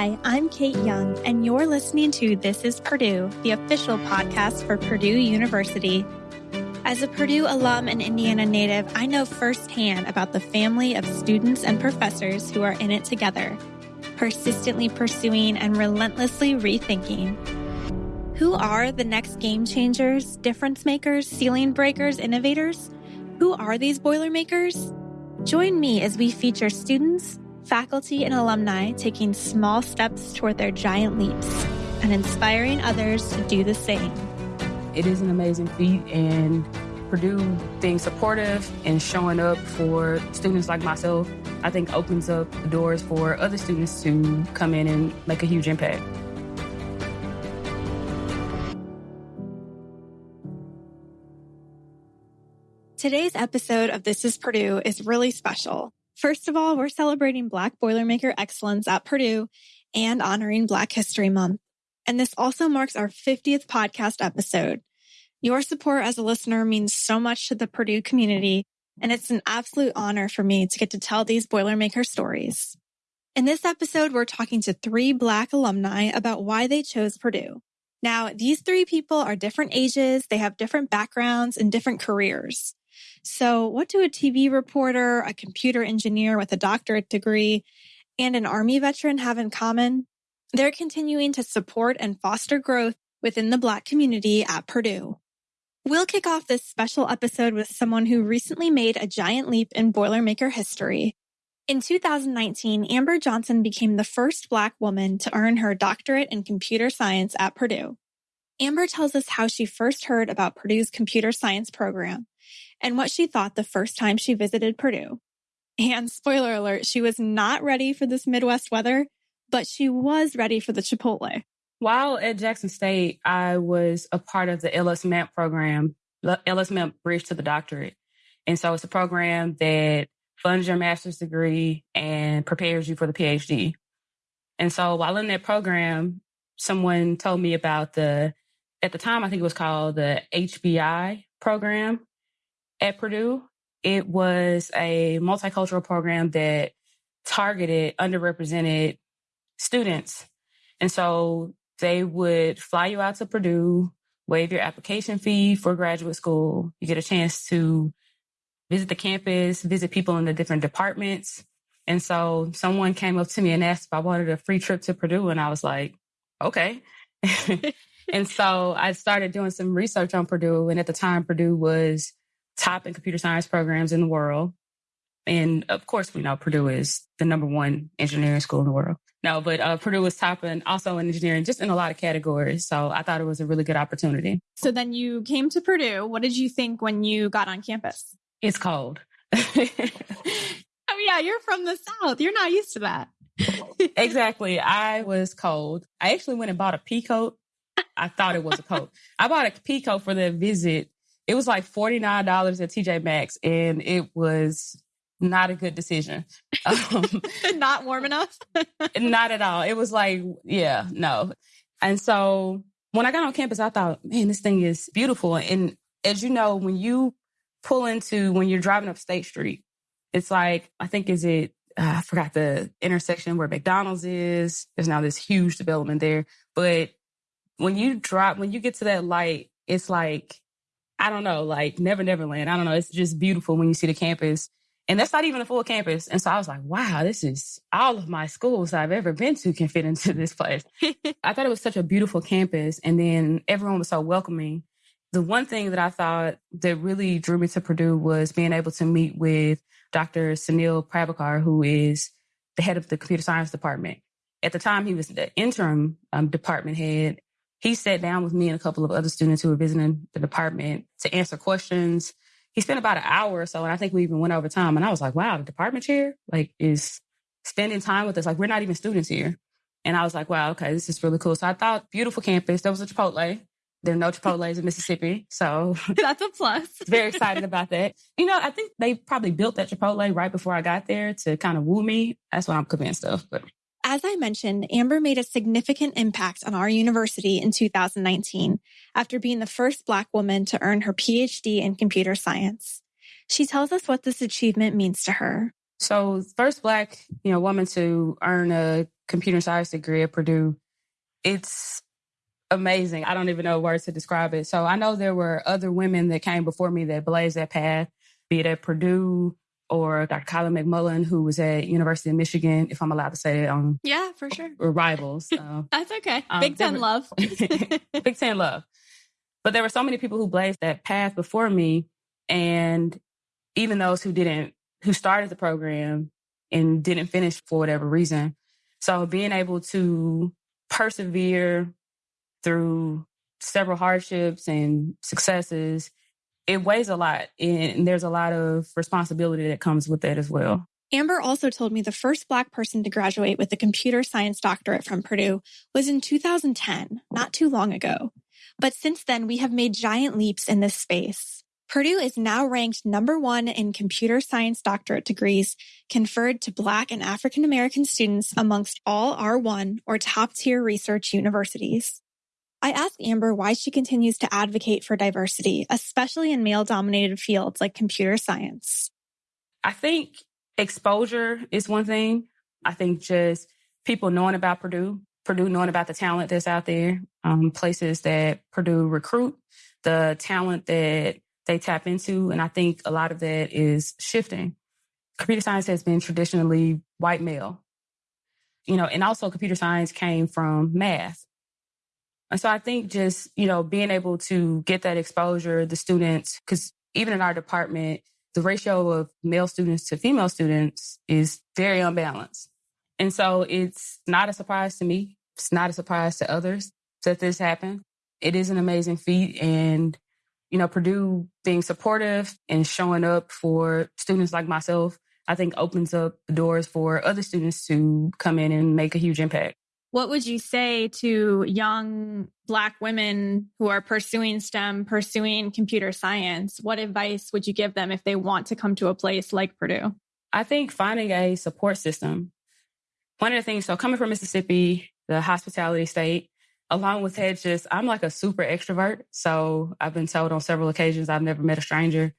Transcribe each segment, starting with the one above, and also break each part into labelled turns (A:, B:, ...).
A: Hi, I'm Kate Young, and you're listening to This is Purdue, the official podcast for Purdue University. As a Purdue alum and Indiana native, I know firsthand about the family of students and professors who are in it together, persistently pursuing and relentlessly rethinking. Who are the next game changers, difference makers, ceiling breakers, innovators? Who are these Boilermakers? Join me as we feature students, faculty, and alumni taking small steps toward their giant leaps and inspiring others to do the same.
B: It is an amazing feat, and Purdue being supportive and showing up for students like myself, I think opens up the doors for other students to come in and make a huge impact.
A: Today's episode of This is Purdue is really special. First of all, we're celebrating Black Boilermaker excellence at Purdue and honoring Black History Month. And this also marks our 50th podcast episode. Your support as a listener means so much to the Purdue community, and it's an absolute honor for me to get to tell these Boilermaker stories. In this episode, we're talking to three Black alumni about why they chose Purdue. Now, these three people are different ages, they have different backgrounds and different careers. So, what do a TV reporter, a computer engineer with a doctorate degree, and an Army veteran have in common? They're continuing to support and foster growth within the Black community at Purdue. We'll kick off this special episode with someone who recently made a giant leap in Boilermaker history. In 2019, Amber Johnson became the first Black woman to earn her doctorate in computer science at Purdue. Amber tells us how she first heard about Purdue's computer science program and what she thought the first time she visited Purdue. And spoiler alert, she was not ready for this Midwest weather, but she was ready for the Chipotle.
B: While at Jackson State, I was a part of the LSAMP program, LSAMP Bridge to the Doctorate. And so it's a program that funds your master's degree and prepares you for the PhD. And so while in that program, someone told me about the, at the time, I think it was called the HBI program, at Purdue. It was a multicultural program that targeted underrepresented students. And so they would fly you out to Purdue, waive your application fee for graduate school. You get a chance to visit the campus, visit people in the different departments. And so someone came up to me and asked if I wanted a free trip to Purdue. And I was like, okay. and so I started doing some research on Purdue. And at the time, Purdue was top in computer science programs in the world. And of course, we know Purdue is the number one engineering school in the world. No, but uh, Purdue was top and also in engineering, just in a lot of categories. So I thought it was a really good opportunity.
A: So then you came to Purdue. What did you think when you got on campus?
B: It's cold.
A: oh, yeah, you're from the South. You're not used to that.
B: exactly. I was cold. I actually went and bought a pea coat. I thought it was a coat. I bought a pea coat for the visit it was like $49 at TJ Maxx and it was not a good decision.
A: Um, not warm enough?
B: not at all. It was like, yeah, no. And so when I got on campus, I thought, man, this thing is beautiful. And as you know, when you pull into, when you're driving up State Street, it's like, I think, is it, uh, I forgot the intersection where McDonald's is. There's now this huge development there. But when you drop, when you get to that light, it's like I don't know, like Never Never Land. I don't know. It's just beautiful when you see the campus. And that's not even a full campus. And so I was like, wow, this is all of my schools I've ever been to can fit into this place. I thought it was such a beautiful campus. And then everyone was so welcoming. The one thing that I thought that really drew me to Purdue was being able to meet with Dr. Sunil Prabhakar, who is the head of the computer science department. At the time, he was the interim um, department head he sat down with me and a couple of other students who were visiting the department to answer questions. He spent about an hour or so, and I think we even went over time. And I was like, wow, the department chair like is spending time with us. Like we're not even students here. And I was like, wow, okay, this is really cool. So I thought beautiful campus. There was a Chipotle. There are no Chipotle's in Mississippi. So
A: that's a plus.
B: very excited about that. You know, I think they probably built that Chipotle right before I got there to kind of woo me. That's what I'm convinced of. But
A: as I mentioned, Amber made a significant impact on our university in 2019 after being the first Black woman to earn her PhD in computer science. She tells us what this achievement means to her.
B: So first black, you know, woman to earn a computer science degree at Purdue. It's amazing. I don't even know words to describe it. So I know there were other women that came before me that blazed that path, be it at Purdue or Dr. Kyla McMullen, who was at University of Michigan, if I'm allowed to say it on
A: Yeah, for sure.
B: rivals.
A: Uh, That's okay.
B: Um,
A: Big Ten
B: were-
A: love.
B: Big Ten love. But there were so many people who blazed that path before me. And even those who didn't, who started the program and didn't finish for whatever reason. So being able to persevere through several hardships and successes, it weighs a lot. And there's a lot of responsibility that comes with that as well.
A: Amber also told me the first Black person to graduate with a computer science doctorate from Purdue was in 2010, not too long ago. But since then, we have made giant leaps in this space. Purdue is now ranked number one in computer science doctorate degrees conferred to Black and African American students amongst all R1 or top tier research universities. I asked Amber why she continues to advocate for diversity, especially in male dominated fields like computer science.
B: I think exposure is one thing. I think just people knowing about Purdue, Purdue knowing about the talent that's out there, um, places that Purdue recruit, the talent that they tap into. And I think a lot of that is shifting. Computer science has been traditionally white male, you know, and also computer science came from math. And so I think just, you know, being able to get that exposure, the students, because even in our department, the ratio of male students to female students is very unbalanced. And so it's not a surprise to me. It's not a surprise to others that this happened. It is an amazing feat. And, you know, Purdue being supportive and showing up for students like myself, I think opens up the doors for other students to come in and make a huge impact.
A: What would you say to young Black women who are pursuing STEM, pursuing computer science? What advice would you give them if they want to come to a place like Purdue?
B: I think finding a support system. One of the things, so coming from Mississippi, the hospitality state, along with that, just I'm like a super extrovert. So I've been told on several occasions I've never met a stranger.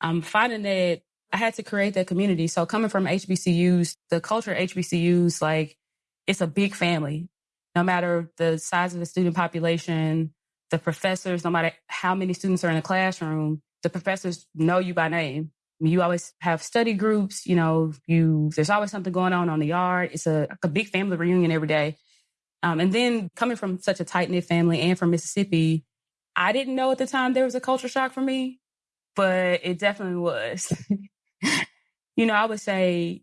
B: I'm finding that I had to create that community. So coming from HBCUs, the culture HBCUs, like it's a big family. No matter the size of the student population, the professors, no matter how many students are in a classroom, the professors know you by name. You always have study groups, you know, you there's always something going on on the yard. It's a, a big family reunion every day. Um, and then coming from such a tight knit family and from Mississippi, I didn't know at the time there was a culture shock for me, but it definitely was. you know, I would say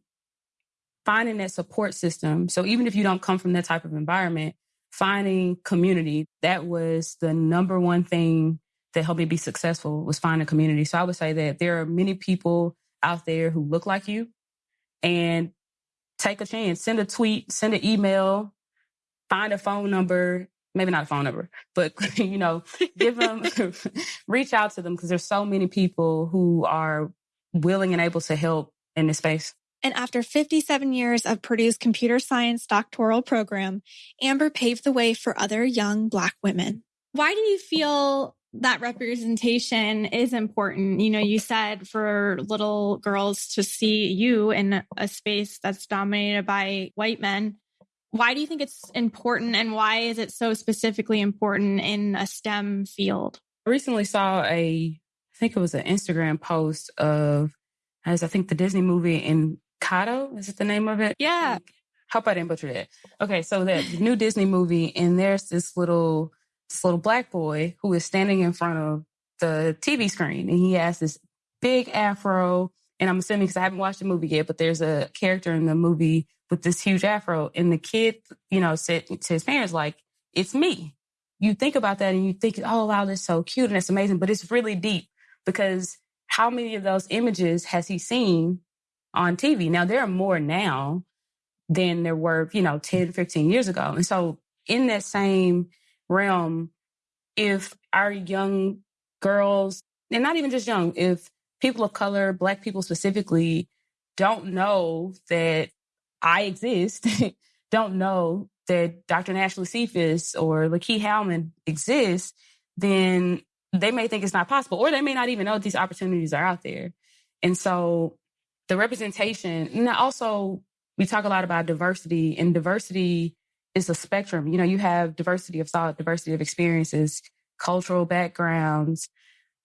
B: finding that support system. So even if you don't come from that type of environment, finding community, that was the number one thing that helped me be successful was finding community. So I would say that there are many people out there who look like you and take a chance, send a tweet, send an email, find a phone number, maybe not a phone number, but you know, give them, reach out to them because there's so many people who are willing and able to help in this space.
A: And after 57 years of Purdue's computer science doctoral program, Amber paved the way for other young Black women. Why do you feel that representation is important? You know, you said for little girls to see you in a space that's dominated by white men. Why do you think it's important and why is it so specifically important in a STEM field?
B: I recently saw a, I think it was an Instagram post of, as I think the Disney movie Encanto, is it the name of it?
A: Yeah.
B: Hope I didn't butcher that. Okay, so the new Disney movie, and there's this little this little black boy who is standing in front of the TV screen, and he has this big afro. And I'm assuming because I haven't watched the movie yet, but there's a character in the movie with this huge afro, and the kid, you know, said to his parents like, "It's me." You think about that, and you think, "Oh wow, that's so cute and that's amazing," but it's really deep because how many of those images has he seen on TV? Now there are more now than there were, you know, 10, 15 years ago. And so in that same realm, if our young girls, and not even just young, if people of color, black people specifically, don't know that I exist, don't know that Dr. Nashlie Sephus or Lakeith Howman exists, then they may think it's not possible, or they may not even know these opportunities are out there. And so the representation, and also we talk a lot about diversity, and diversity is a spectrum. You know, you have diversity of thought, diversity of experiences, cultural backgrounds.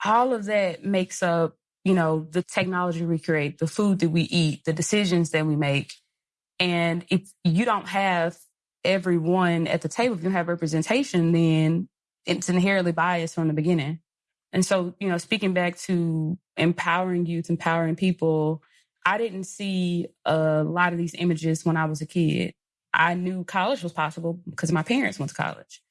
B: All of that makes up, you know, the technology we create, the food that we eat, the decisions that we make. And if you don't have everyone at the table, if you have representation, then it's inherently biased from the beginning. And so, you know, speaking back to empowering youth, empowering people, I didn't see a lot of these images when I was a kid. I knew college was possible because my parents went to college.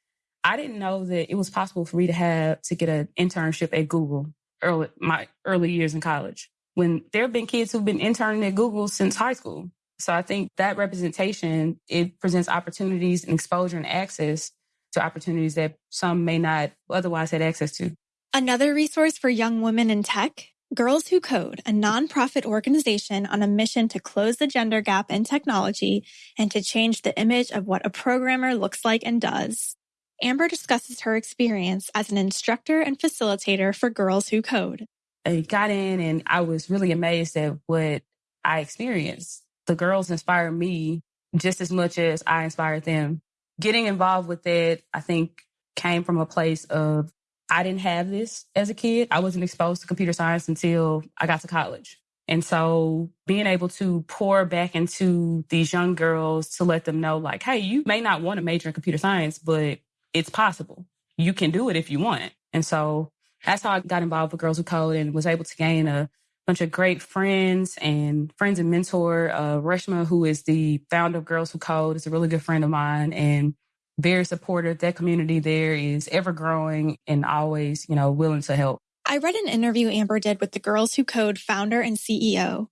B: I didn't know that it was possible for me to have to get an internship at Google early my early years in college. When there have been kids who've been interning at Google since high school. So I think that representation it presents opportunities and exposure and access to opportunities that some may not otherwise had access to.
A: Another resource for young women in tech Girls Who Code, a nonprofit organization on a mission to close the gender gap in technology and to change the image of what a programmer looks like and does. Amber discusses her experience as an instructor and facilitator for Girls Who Code.
B: I got in and I was really amazed at what I experienced. The girls inspired me just as much as I inspired them. Getting involved with it, I think, came from a place of I didn't have this as a kid. I wasn't exposed to computer science until I got to college. And so being able to pour back into these young girls to let them know, like, hey, you may not want to major in computer science, but it's possible. You can do it if you want. And so that's how I got involved with Girls Who Code and was able to gain a bunch of great friends and friends and mentor. Uh, Reshma, who is the founder of Girls Who Code, is a really good friend of mine. And very supportive. That community there is ever growing and always, you know, willing to help.
A: I read an interview Amber did with the Girls Who Code founder and CEO,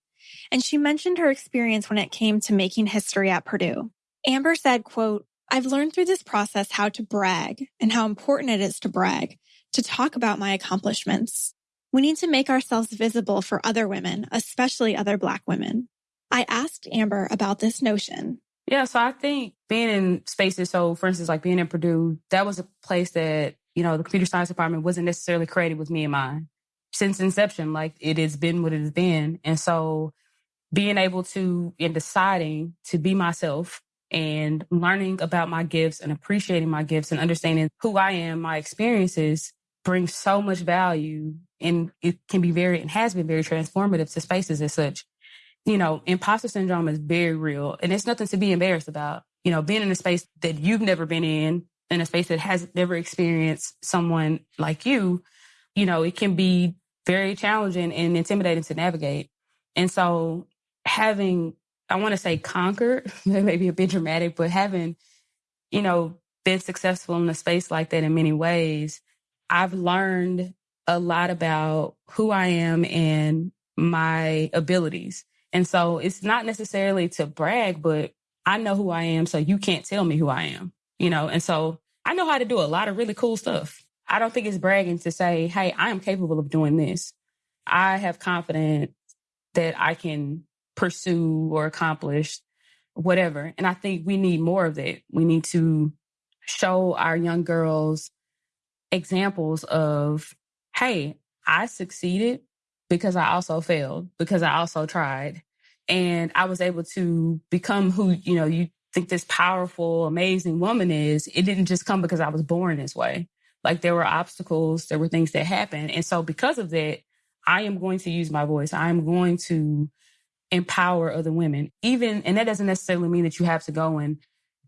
A: and she mentioned her experience when it came to making history at Purdue. Amber said, quote, I've learned through this process how to brag and how important it is to brag, to talk about my accomplishments. We need to make ourselves visible for other women, especially other Black women. I asked Amber about this notion.
B: Yeah, so I think being in spaces, so for instance, like being in Purdue, that was a place that, you know, the computer science department wasn't necessarily created with me in mind. Since inception, like it has been what it has been. And so being able to, in deciding to be myself and learning about my gifts and appreciating my gifts and understanding who I am, my experiences brings so much value and it can be very, and has been very transformative to spaces as such you know, imposter syndrome is very real and it's nothing to be embarrassed about. You know, being in a space that you've never been in, in a space that has never experienced someone like you, you know, it can be very challenging and intimidating to navigate. And so having, I want to say conquered, maybe a bit dramatic, but having, you know, been successful in a space like that in many ways, I've learned a lot about who I am and my abilities. And so it's not necessarily to brag, but I know who I am. So you can't tell me who I am, you know? And so I know how to do a lot of really cool stuff. I don't think it's bragging to say, Hey, I am capable of doing this. I have confidence that I can pursue or accomplish whatever. And I think we need more of that. We need to show our young girls examples of, Hey, I succeeded because I also failed, because I also tried. And I was able to become who, you know, you think this powerful, amazing woman is. It didn't just come because I was born this way. Like there were obstacles, there were things that happened. And so because of that, I am going to use my voice. I am going to empower other women. Even, and that doesn't necessarily mean that you have to go and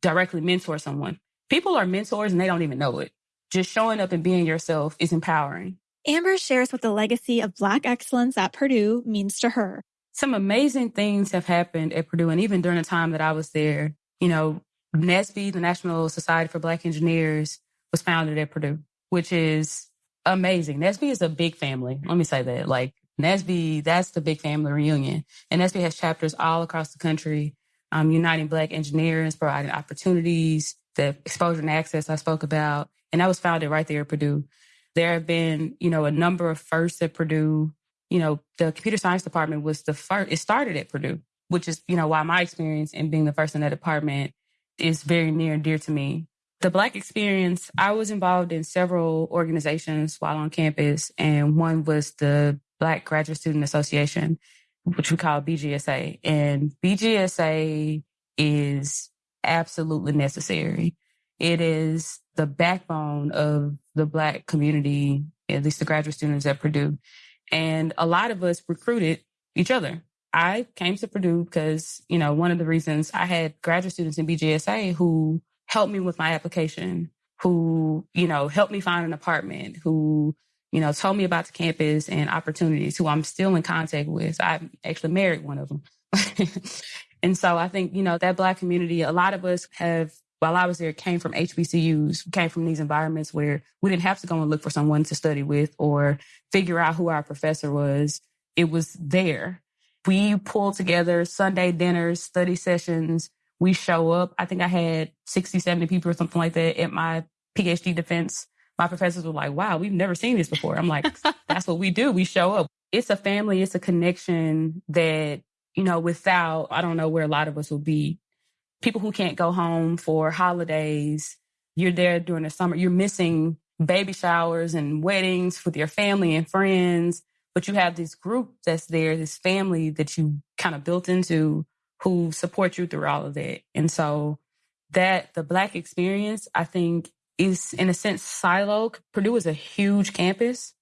B: directly mentor someone. People are mentors and they don't even know it. Just showing up and being yourself is empowering.
A: Amber shares what the legacy of Black excellence at Purdue means to her.
B: Some amazing things have happened at Purdue. And even during the time that I was there, you know, NSBE, the National Society for Black Engineers, was founded at Purdue, which is amazing. NSBE is a big family. Let me say that. Like NSBE, that's the big family reunion. And NSBE has chapters all across the country, um, uniting Black engineers, providing opportunities, the exposure and access I spoke about. And that was founded right there at Purdue. There have been, you know, a number of firsts at Purdue. You know, the computer science department was the first, it started at Purdue, which is, you know, why my experience in being the first in that department is very near and dear to me. The Black experience, I was involved in several organizations while on campus, and one was the Black Graduate Student Association. which we call BGSA. And BGSA is absolutely necessary. It is the backbone of the Black community, at least the graduate students at Purdue. And a lot of us recruited each other. I came to Purdue because, you know, one of the reasons I had graduate students in BGSA who helped me with my application, who, you know, helped me find an apartment, who, you know, told me about the campus and opportunities, who I'm still in contact with. I actually married one of them. and so I think, you know, that Black community, a lot of us have while I was there, came from HBCUs, came from these environments where we didn't have to go and look for someone to study with or figure out who our professor was. It was there. We pulled together Sunday dinners, study sessions. We show up. I think I had 60, 70 people or something like that at my PhD defense. My professors were like, wow, we've never seen this before. I'm like, that's what we do. We show up. It's a family. It's a connection that, you know, without, I don't know where a lot of us will be people who can't go home for holidays. You're there during the summer. You're missing baby showers and weddings with your family and friends. But you have this group that's there, this family that you kind of built into who support you through all of that. And so that the Black experience, I think, is in a sense siloed. Purdue is a huge campus,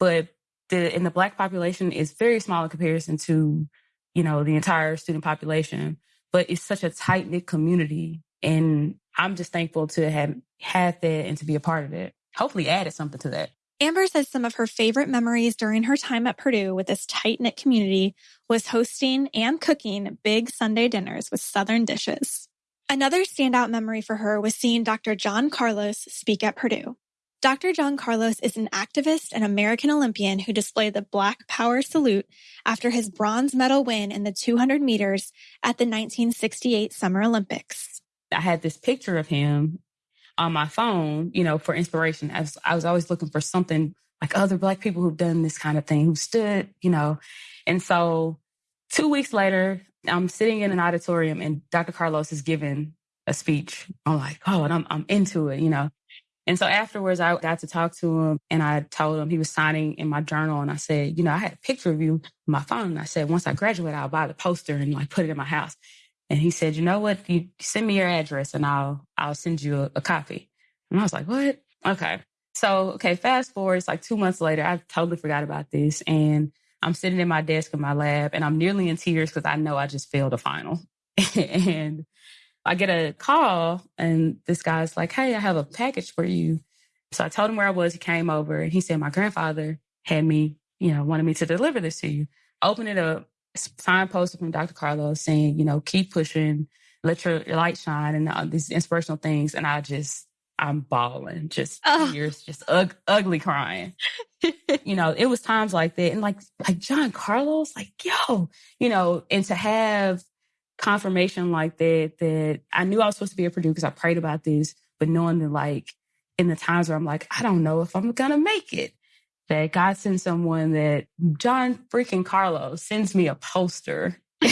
B: but the in the Black population is very small in comparison to, you know, the entire student population but it's such a tight knit community. And I'm just thankful to have had that and to be a part of it. Hopefully added something to that.
A: Amber says some of her favorite memories during her time at Purdue with this tight knit community was hosting and cooking big Sunday dinners with Southern dishes. Another standout memory for her was seeing Dr. John Carlos speak at Purdue. Dr. John Carlos is an activist and American Olympian who displayed the Black Power salute after his bronze medal win in the 200 meters at the 1968 Summer Olympics.
B: I had this picture of him on my phone, you know, for inspiration. I was, I was always looking for something like other Black people who've done this kind of thing, who stood, you know. And so two weeks later, I'm sitting in an auditorium and Dr. Carlos is giving a speech. I'm like, oh, and I'm, I'm into it, you know. And so afterwards, I got to talk to him and I told him he was signing in my journal. And I said, you know, I had a picture of you on my phone. And I said, once I graduate, I'll buy the poster and like put it in my house. And he said, you know what? You send me your address and I'll, I'll send you a, a copy. And I was like, what? Okay. So, okay, fast forward, it's like two months later. I totally forgot about this. And I'm sitting in my desk in my lab and I'm nearly in tears because I know I just failed a final. and I get a call and this guy's like, Hey, I have a package for you. So I told him where I was. He came over and he said, My grandfather had me, you know, wanted me to deliver this to you. Open it up, signed poster from Dr. Carlos saying, you know, keep pushing, let your, light shine and uh, these inspirational things. And I just, I'm bawling, just oh. tears, just ug- ugly crying. you know, it was times like that. And like, like John Carlos, like, yo, you know, and to have confirmation like that, that I knew I was supposed to be a Purdue because I prayed about this, but knowing that like in the times where I'm like, I don't know if I'm gonna make it, that God sends someone that John freaking Carlos sends me a poster.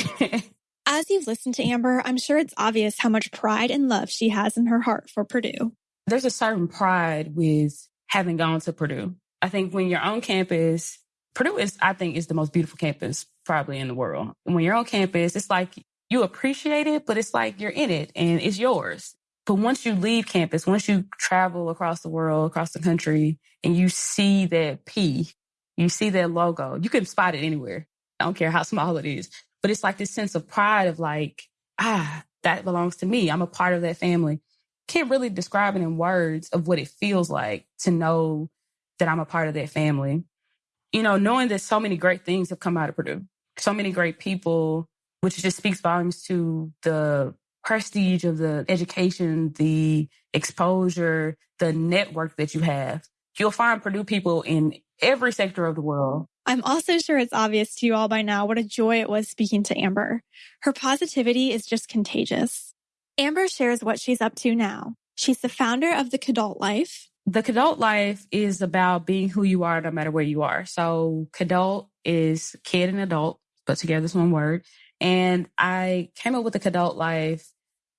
A: As you've listened to Amber, I'm sure it's obvious how much pride and love she has in her heart for Purdue.
B: There's a certain pride with having gone to Purdue. I think when you're on campus, Purdue is, I think, is the most beautiful campus probably in the world. And when you're on campus, it's like you appreciate it, but it's like you're in it and it's yours. But once you leave campus, once you travel across the world, across the country, and you see that P, you see that logo, you can spot it anywhere. I don't care how small it is. But it's like this sense of pride of like, ah, that belongs to me. I'm a part of that family. Can't really describe it in words of what it feels like to know that I'm a part of that family. You know, knowing that so many great things have come out of Purdue, so many great people which just speaks volumes to the prestige of the education, the exposure, the network that you have. You'll find Purdue people in every sector of the world.
A: I'm also sure it's obvious to you all by now what a joy it was speaking to Amber. Her positivity is just contagious. Amber shares what she's up to now. She's the founder of the Kidult Life.
B: The Kidult Life is about being who you are no matter where you are. So Kidult is kid and adult, put together as one word. And I came up with the Kidult Life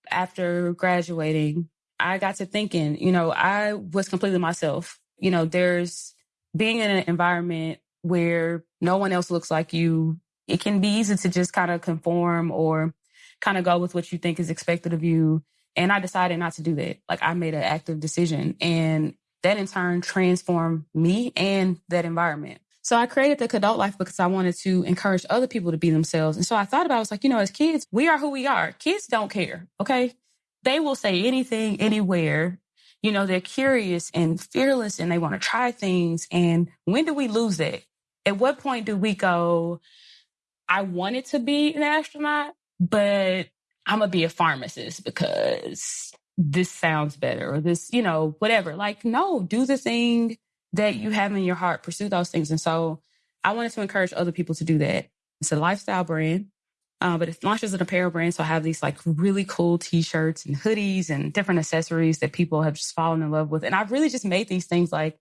B: after graduating. I got to thinking, you know, I was completely myself. You know, there's being in an environment where no one else looks like you it can be easy to just kind of conform or kind of go with what you think is expected of you. And I decided not to do that. Like I made an active decision and that in turn transformed me and that environment. So I created the Kidult Life because I wanted to encourage other people to be themselves. And so I thought about, it, I was like, you know, as kids, we are who we are. Kids don't care. Okay. They will say anything, anywhere. You know, they're curious and fearless and they want to try things. And when do we lose it? At what point do we go, I wanted to be an astronaut, but I'm going to be a pharmacist because this sounds better or this, you know, whatever. Like, no, do the thing that you have in your heart, pursue those things. And so I wanted to encourage other people to do that. It's a lifestyle brand, uh, but it launches an apparel brand. So I have these like really cool t-shirts and hoodies and different accessories that people have just fallen in love with. And I've really just made these things like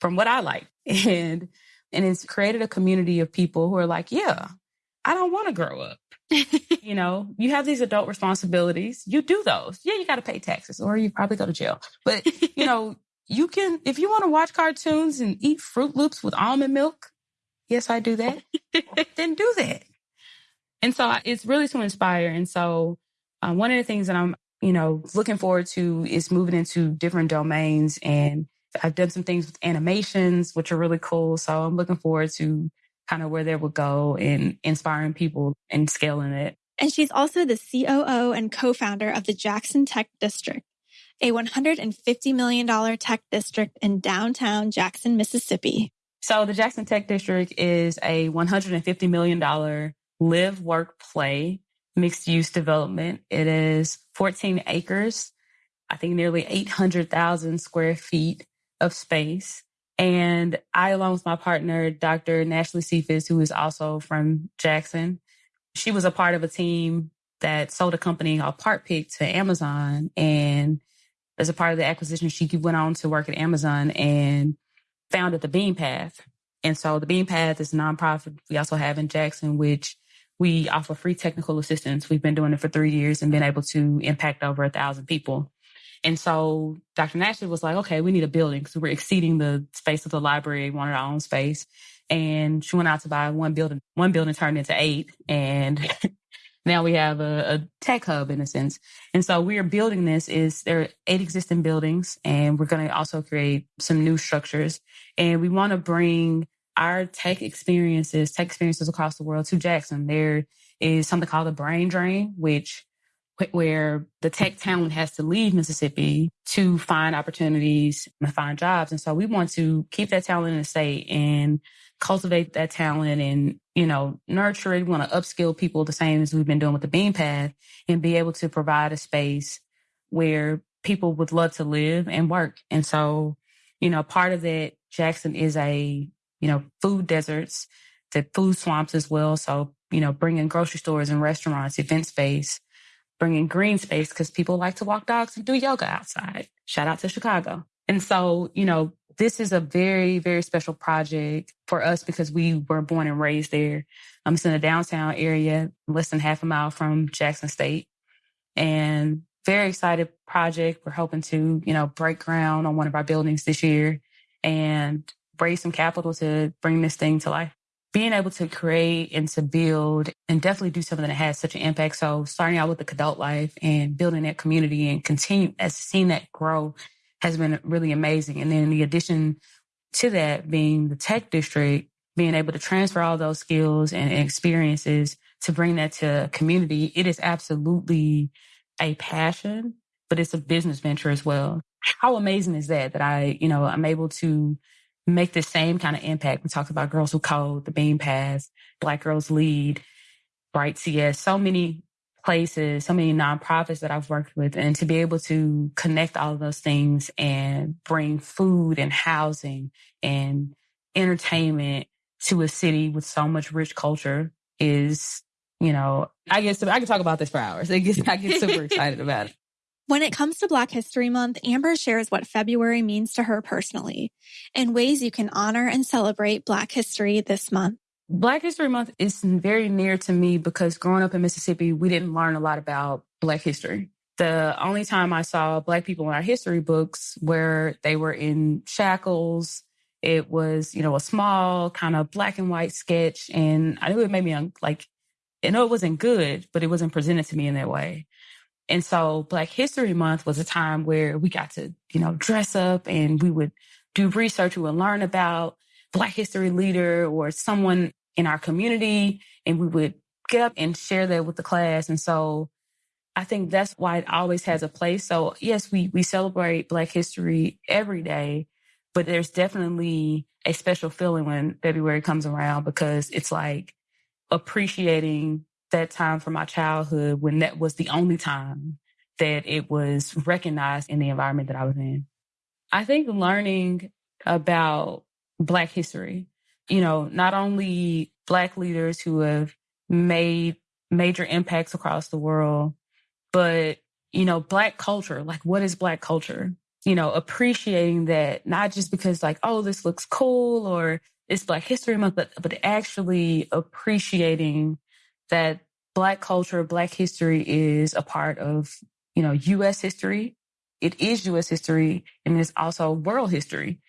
B: from what I like. And, and it's created a community of people who are like, yeah, I don't want to grow up. you know, you have these adult responsibilities. You do those. Yeah, you got to pay taxes or you probably go to jail. But, you know, you can, if you want to watch cartoons and eat Froot Loops with almond milk, yes, I do that, then do that. And so it's really to inspire. And so um, one of the things that I'm, you know, looking forward to is moving into different domains. And I've done some things with animations, which are really cool. So I'm looking forward to kind of where they would go and inspiring people and scaling it.
A: And she's also the COO and co-founder of the Jackson Tech District, a $150 million tech district in downtown Jackson, Mississippi.
B: So the Jackson Tech District is a $150 million live, work, play mixed use development. It is 14 acres, I think nearly 800,000 square feet of space. And I, along with my partner, Dr. Nashlie Sephus, who is also from Jackson, she was a part of a team that sold a company called PartPic to Amazon. And as a part of the acquisition, she went on to work at Amazon and founded the Bean Path. And so the Bean Path is a nonprofit we also have in Jackson, which we offer free technical assistance. We've been doing it for three years and been able to impact over a thousand people. And so Dr. Nashlie was like, okay, we need a building because we're exceeding the space of the library, wanted our own space. And she went out to buy one building. One building turned into eight. And now we have a, a, tech hub in a sense. And so we are building this is there are eight existing buildings and we're going to also create some new structures. And we want to bring our tech experiences, tech experiences across the world to Jackson. There is something called the brain drain, which where the tech talent has to leave Mississippi to find opportunities and find jobs. And so we want to keep that talent in the state and cultivate that talent and, you know, nurture it. We want to upskill people the same as we've been doing with the Bean Path and be able to provide a space where people would love to live and work. And so, you know, part of that, Jackson is a, you know, food deserts, the food swamps as well. So, you know, bringing grocery stores and restaurants, event space, bringing green space because people like to walk dogs and do yoga outside. Shout out to Chicago. And so, you know, this is a very, very special project for us because we were born and raised there. Um, it's in the downtown area, less than half a mile from Jackson State. And very excited project. We're hoping to, you know, break ground on one of our buildings this year and raise some capital to bring this thing to life being able to create and to build and definitely do something that has such an impact. So starting out with the Kidult Life and building that community and continue as seeing that grow has been really amazing. And then the addition to that being the tech district, being able to transfer all those skills and experiences to bring that to community, it is absolutely a passion, but it's a business venture as well. How amazing is that? That I, you know, I'm able to make the same kind of impact. We talked about Girls Who Code, the Bean Path, Black Girls Lead, Bright CS, so many places, so many nonprofits that I've worked with, and to be able to connect all of those things and bring food and housing and entertainment to a city with so much rich culture is, you know, I guess I can talk about this for hours. I get, I get super excited about it.
A: When it comes to Black History Month, Amber shares what February means to her personally and ways you can honor and celebrate Black history this month.
B: Black History Month is very near to me because growing up in Mississippi, we didn't learn a lot about Black history. The only time I saw Black people in our history books where they were in shackles It was, you know, a small kind of black and white sketch. And I knew it made me un- like, I know it wasn't good, but it wasn't presented to me in that way. And so Black History Month was a time where we got to, you know, dress up and we would do research. We would learn about Black history leader or someone in our community and we would get up and share that with the class. And so I think that's why it always has a place. So yes, we, we celebrate Black history every day, but there's definitely a special feeling when February comes around because it's like appreciating that time from my childhood when that was the only time that it was recognized in the environment that I was in. I think learning about Black history, you know, not only Black leaders who have made major impacts across the world, but, you know, Black culture, like what is Black culture? You know, appreciating that not just because like, oh, this looks cool or it's Black History Month, but, but actually appreciating that Black culture, Black history is a part of, you know, US history. It is US history and it's also world history.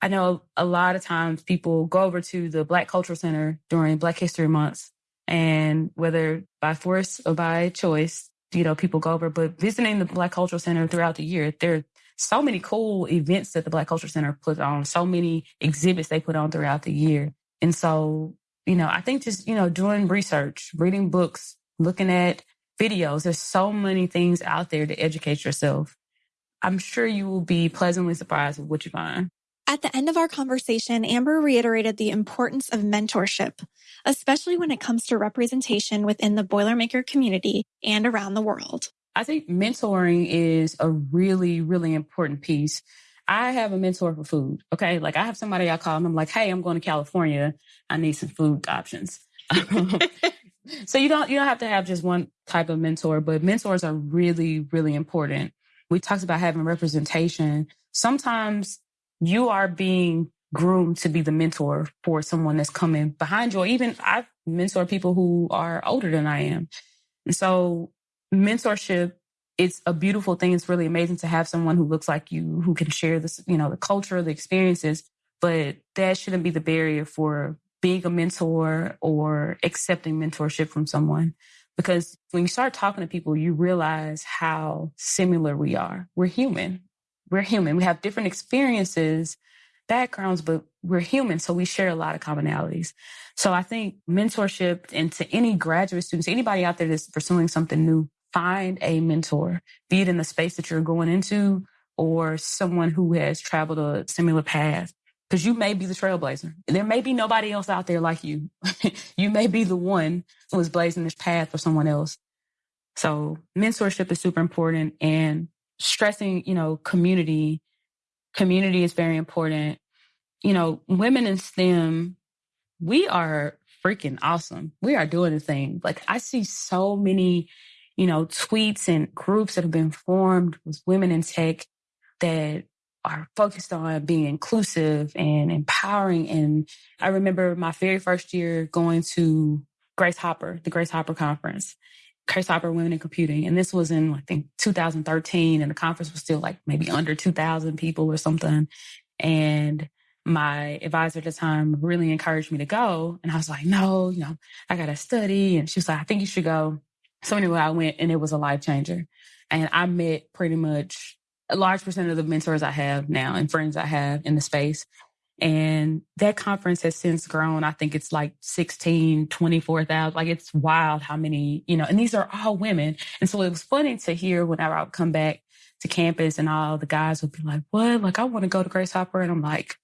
B: I know a lot of times people go over to the Black Cultural Center during Black History Months, and whether by force or by choice, you know, people go over. But visiting the Black Cultural Center throughout the year, there are so many cool events that the Black Cultural Center puts on, so many exhibits they put on throughout the year. And so, you know, I think just, you know, doing research, reading books, looking at videos, there's so many things out there to educate yourself. I'm sure you will be pleasantly surprised with what you find.
A: At the end of our conversation, Amber reiterated the importance of mentorship, especially when it comes to representation within the Boilermaker community and around the world.
B: I think mentoring is a really, really important piece. I have a mentor for food. Okay. Like I have somebody I call and I'm like, Hey, I'm going to California. I need some food options. so you don't, you don't have to have just one type of mentor, but mentors are really, really important. We talked about having representation. Sometimes you are being groomed to be the mentor for someone that's coming behind you. Or even I've mentored people who are older than I am. And so mentorship, it's a beautiful thing. It's really amazing to have someone who looks like you, who can share this, you know, the culture, the experiences, but that shouldn't be the barrier for being a mentor or accepting mentorship from someone. Because when you start talking to people, you realize how similar we are. We're human we're human. We have different experiences, backgrounds, but we're human. So we share a lot of commonalities. So I think mentorship and to any graduate students, anybody out there that's pursuing something new, find a mentor, be it in the space that you're going into or someone who has traveled a similar path. Because you may be the trailblazer. There may be nobody else out there like you. you may be the one who is blazing this path for someone else. So mentorship is super important. And stressing, you know, community. Community is very important. You know, women in STEM, we are freaking awesome. We are doing the thing. Like I see so many, you know, tweets and groups that have been formed with women in tech that are focused on being inclusive and empowering. And I remember my very first year going to Grace Hopper, the Grace Hopper conference. Hopper Women in Computing. And this was in, I think, 2013. And the conference was still like maybe under 2,000 people or something. And my advisor at the time really encouraged me to go. And I was like, no, you know, I got to study. And she was like, I think you should go. So anyway, I went and it was a life changer. And I met pretty much a large percent of the mentors I have now and friends I have in the space. And that conference has since grown. I think it's like 16, 24,000. Like it's wild how many, you know, and these are all women. And so it was funny to hear whenever I would come back to campus and all the guys would be like, what? Like, I want to go to Grace Hopper. And I'm like,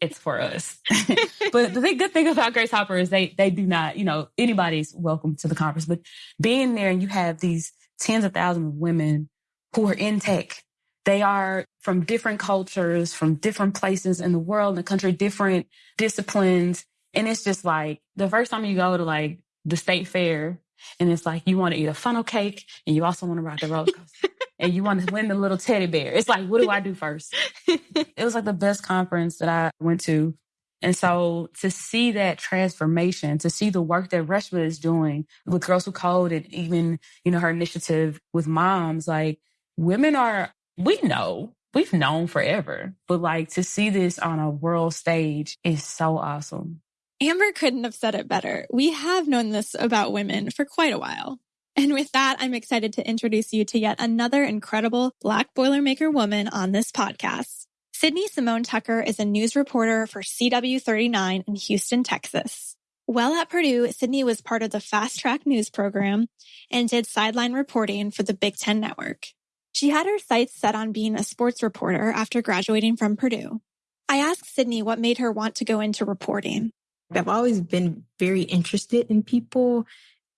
B: it's for us. but the good thing about Grace Hopper is they, they do not, you know, anybody's welcome to the conference, but being there and you have these tens of thousands of women who are in tech they are from different cultures, from different places in the world, in the country, different disciplines. And it's just like the first time you go to like the state fair and it's like you want to eat a funnel cake and you also want to ride the roller coaster and you want to win the little teddy bear. It's like, what do I do first? it was like the best conference that I went to. And so to see that transformation, to see the work that Reshma is doing with Girls Who Code and even, you know, her initiative with moms, like women are we know we've known forever, but like to see this on a world stage is so awesome.
A: Amber couldn't have said it better. We have known this about women for quite a while. And with that, I'm excited to introduce you to yet another incredible Black Boilermaker woman on this podcast. Sydney Simone Tucker is a news reporter for CW39 in Houston, Texas. While at Purdue, Sydney was part of the Fast Track News program and did sideline reporting for the Big Ten Network. She had her sights set on being a sports reporter after graduating from Purdue. I asked Sydney what made her want to go into reporting.
C: I've always been very interested in people,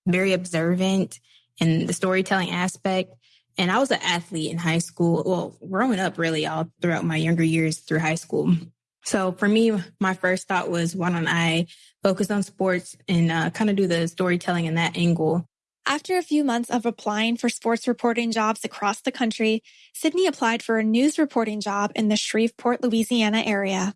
C: very observant in the storytelling aspect. And I was an athlete in high school. Well, growing up really all throughout my younger years through high school. So for me, my first thought was why don't I focus on sports and uh, kind of do the storytelling in that angle.
A: After a few months of applying for sports reporting jobs across the country, Sydney applied for a news reporting job in the Shreveport, Louisiana area.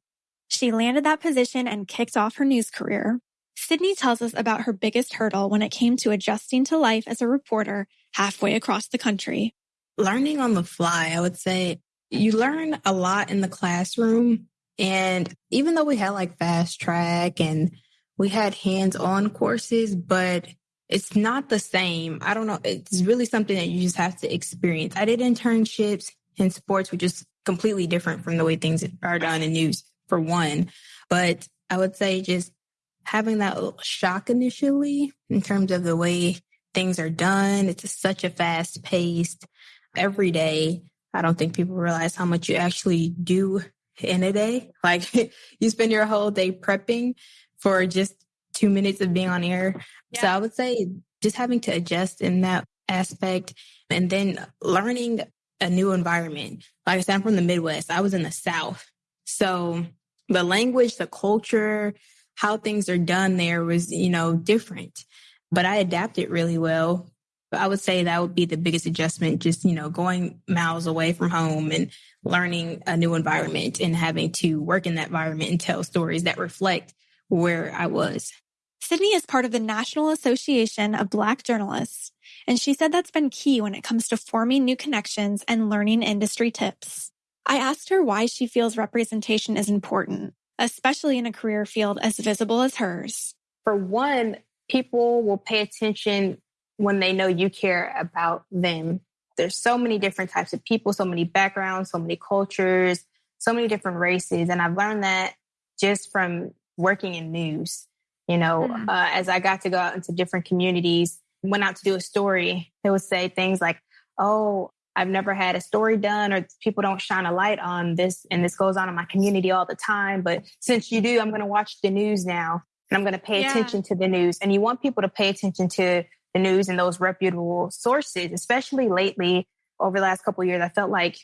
A: She landed that position and kicked off her news career. Sydney tells us about her biggest hurdle when it came to adjusting to life as a reporter halfway across the country.
C: Learning on the fly, I would say you learn a lot in the classroom. And even though we had like fast track and we had hands on courses, but it's not the same. I don't know. It's really something that you just have to experience. I did internships in sports, which is completely different from the way things are done in news, for one. But I would say just having that shock initially in terms of the way things are done. It's such a fast paced every day. I don't think people realize how much you actually do in a day. Like you spend your whole day prepping for just two minutes of being on air. Yeah. So I would say just having to adjust in that aspect and then learning a new environment. Like I said, I'm from the Midwest. I was in the South. So the language, the culture, how things are done there was, you know, different. But I adapted really well. I would say that would be the biggest adjustment, just, you know, going miles away from home and learning a new environment and having to work in that environment and tell stories that reflect where I was.
A: Sydney is part of the National Association of Black Journalists, and she said that's been key when it comes to forming new connections and learning industry tips. I asked her why she feels representation is important, especially in a career field as visible as hers.
C: For one, people will pay attention when they know you care about them. There's so many different types of people, so many backgrounds, so many cultures, so many different races. And I've learned that just from working in news. You know, mm-hmm. uh, as I got to go out into different communities, went out to do a story, they would say things like, Oh, I've never had a story done or people don't shine a light on this. And this goes on in my community all the time. But since you do, I'm going to watch the news now and I'm going to pay yeah. attention to the news. And you want people to pay attention to the news and those reputable sources, especially lately over the last couple years. I felt like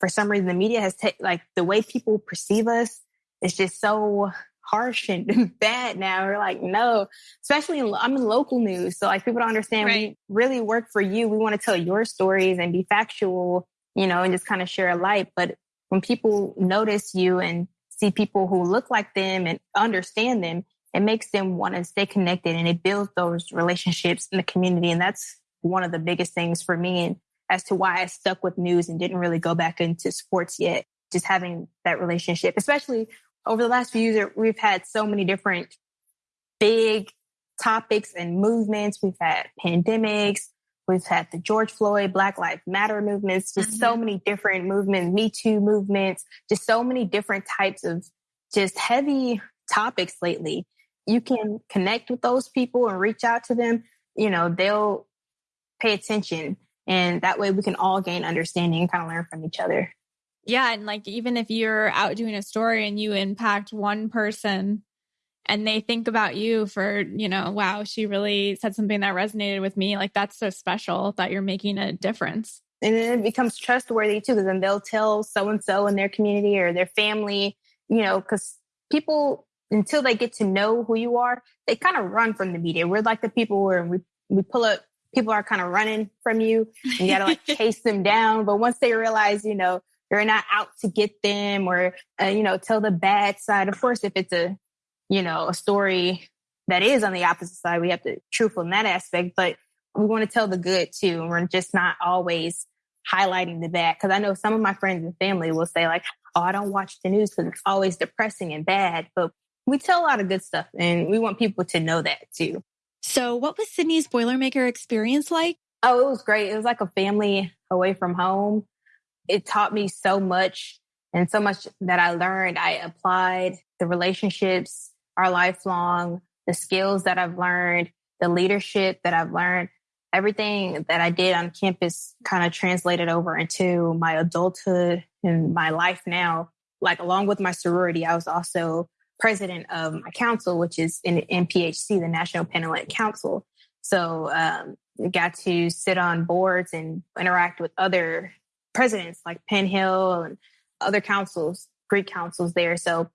C: for some reason the media has taken like the way people perceive us is just so harsh and bad now. We're like, no, especially in, I'm in local news. So like people don't understand right. we really work for you. We want to tell your stories and be factual, you know, and just kind of share a light. But when people notice you and see people who look like them and understand them, it makes them want to stay connected and it builds those relationships in the community. And that's one of the biggest things for me and as to why I stuck with news and didn't really go back into sports yet. Just having that relationship, especially over the last few years, we've had so many different big topics and movements. We've had pandemics. We've had the George Floyd, Black Lives Matter movements, just mm-hmm. so many different movements, Me Too movements, just so many different types of just heavy topics lately. You can connect with those people and reach out to them. You know, they'll pay attention and that way we can all gain understanding and kind of learn from each other.
A: Yeah. And like, even if you're out doing a story and you impact one person and they think about you for, you know, wow, she really said something that resonated with me. Like, that's so special that you're making a difference.
C: And then it becomes trustworthy too, because then they'll tell so and so in their community or their family, you know, because people, until they get to know who you are, they kind of run from the media. We're like the people where we, we pull up, people are kind of running from you and you got to like chase them down. But once they realize, you know, you're not out to get them or, uh, you know, tell the bad side. Of course, if it's a, you know, a story that is on the opposite side, we have to truthful in that aspect, but we want to tell the good too. And we're just not always highlighting the bad. Cause I know some of my friends and family will say like, oh, I don't watch the news because it's always depressing and bad. But we tell a lot of good stuff and we want people to know that too.
A: So what was Sydney's Boilermaker experience like?
C: Oh, it was great. It was like a family away from home. It taught me so much and so much that I learned. I applied the relationships are lifelong, the skills that I've learned, the leadership that I've learned, everything that I did on campus kind of translated over into my adulthood and my life now. Like along with my sorority, I was also president of my council, which is in NPHC, the National Panhellenic Council. So um, got to sit on boards and interact with other presidents like Penn Hill and other councils, Greek councils there. So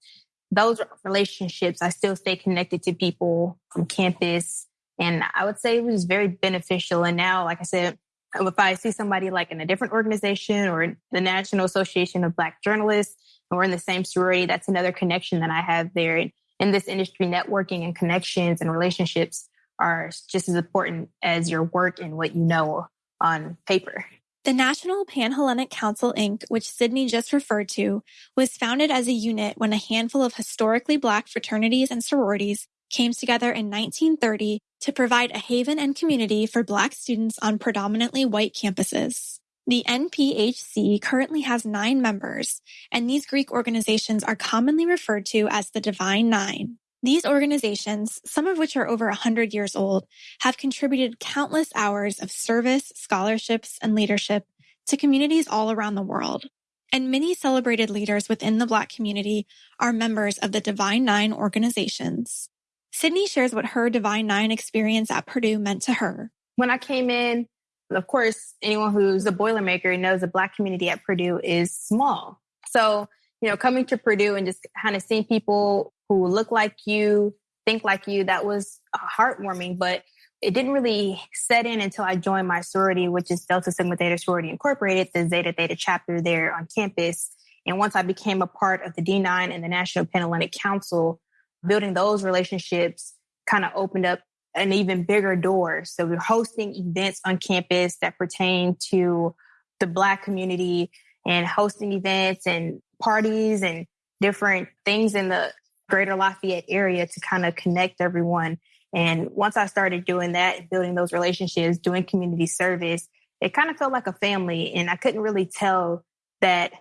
C: those relationships, I still stay connected to people from campus. And I would say it was very beneficial. And now, like I said, if I see somebody like in a different organization or the National Association of Black Journalists, and we're in the same sorority, that's another connection that I have there. And in this industry, networking and connections and relationships are just as important as your work and what you know on paper.
A: The National Panhellenic Council, Inc., which Sydney just referred to, was founded as a unit when a handful of historically Black fraternities and sororities came together in 1930 to provide a haven and community for Black students on predominantly white campuses. The NPHC currently has nine members, and these Greek organizations are commonly referred to as the Divine Nine. These organizations, some of which are over 100 years old, have contributed countless hours of service, scholarships, and leadership to communities all around the world. And many celebrated leaders within the Black community are members of the Divine Nine organizations. Sydney shares what her Divine Nine experience at Purdue meant to her.
C: When I came in, of course, anyone who's a Boilermaker knows the Black community at Purdue is small. So, you know, coming to Purdue and just kind of seeing people who look like you, think like you, that was uh, heartwarming. But it didn't really set in until I joined my sorority, which is Delta Sigma Theta Sorority Incorporated, the Zeta Theta chapter there on campus. And once I became a part of the D9 and the National Panhellenic Council, building those relationships kind of opened up an even bigger door. So we're hosting events on campus that pertain to the Black community and hosting events and parties and different things in the greater Lafayette area to kind of connect everyone. And once I started doing that, building those relationships, doing community service, it kind of felt like a family. And I couldn't really tell that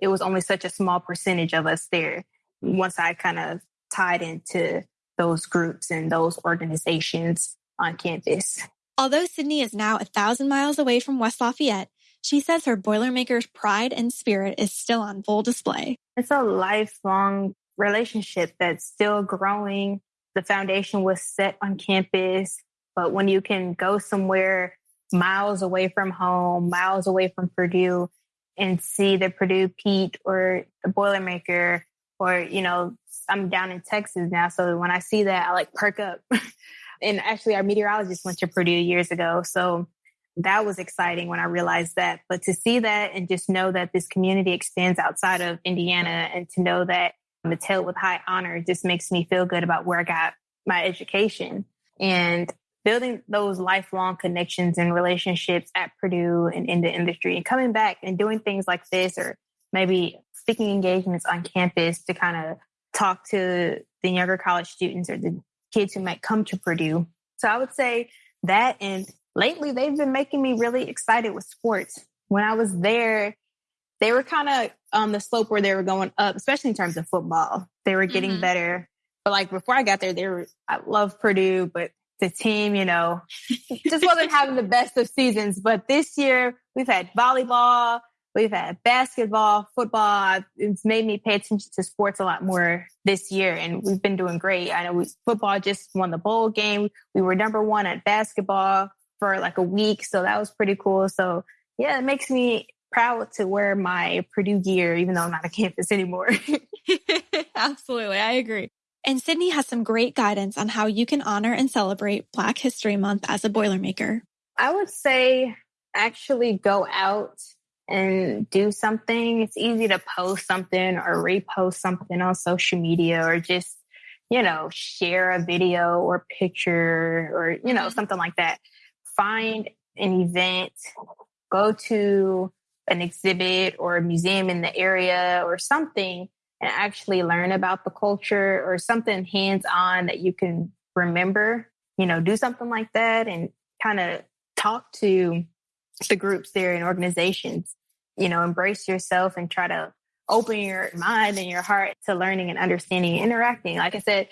C: it was only such a small percentage of us there once I kind of tied into those groups and those organizations on campus.
A: Although Sydney is now a thousand miles away from West Lafayette, she says her Boilermaker's pride and spirit is still on full display.
C: It's a lifelong relationship that's still growing. The foundation was set on campus, but when you can go somewhere miles away from home, miles away from Purdue, and see the Purdue Pete or the Boilermaker, or, you know, I'm down in Texas now. So when I see that, I like perk up. and actually, our meteorologist went to Purdue years ago. So that was exciting when I realized that. But to see that and just know that this community extends outside of Indiana and to know that held with high honor just makes me feel good about where I got my education and building those lifelong connections and relationships at Purdue and in the industry and coming back and doing things like this or maybe speaking engagements on campus to kind of talk to the younger college students or the kids who might come to Purdue. So I would say that and lately they've been making me really excited with sports. When I was there, they were kind of on the slope where they were going up, especially in terms of football. They were getting mm-hmm. better. But like before I got there, they were, I love Purdue, but the team, you know, just wasn't having the best of seasons. But this year we've had volleyball, we've had basketball, football. It's made me pay attention to sports a lot more this year. And we've been doing great. I know we, football just won the bowl game. We were number one at basketball for like a week. So that was pretty cool. So yeah, it makes me proud to wear my Purdue gear, even though I'm not on campus anymore.
A: Absolutely. I agree. And Sydney has some great guidance on how you can honor and celebrate Black History Month as a Boilermaker.
C: I would say actually go out and do something. It's easy to post something or repost something on social media or just, you know, share a video or picture or, you know, mm-hmm. something like that. Find an event, go to an exhibit or a museum in the area or something and actually learn about the culture or something hands on that you can remember, you know, do something like that and kind of talk to the groups there and organizations, you know, embrace yourself and try to open your mind and your heart to learning and understanding and interacting. Like I said,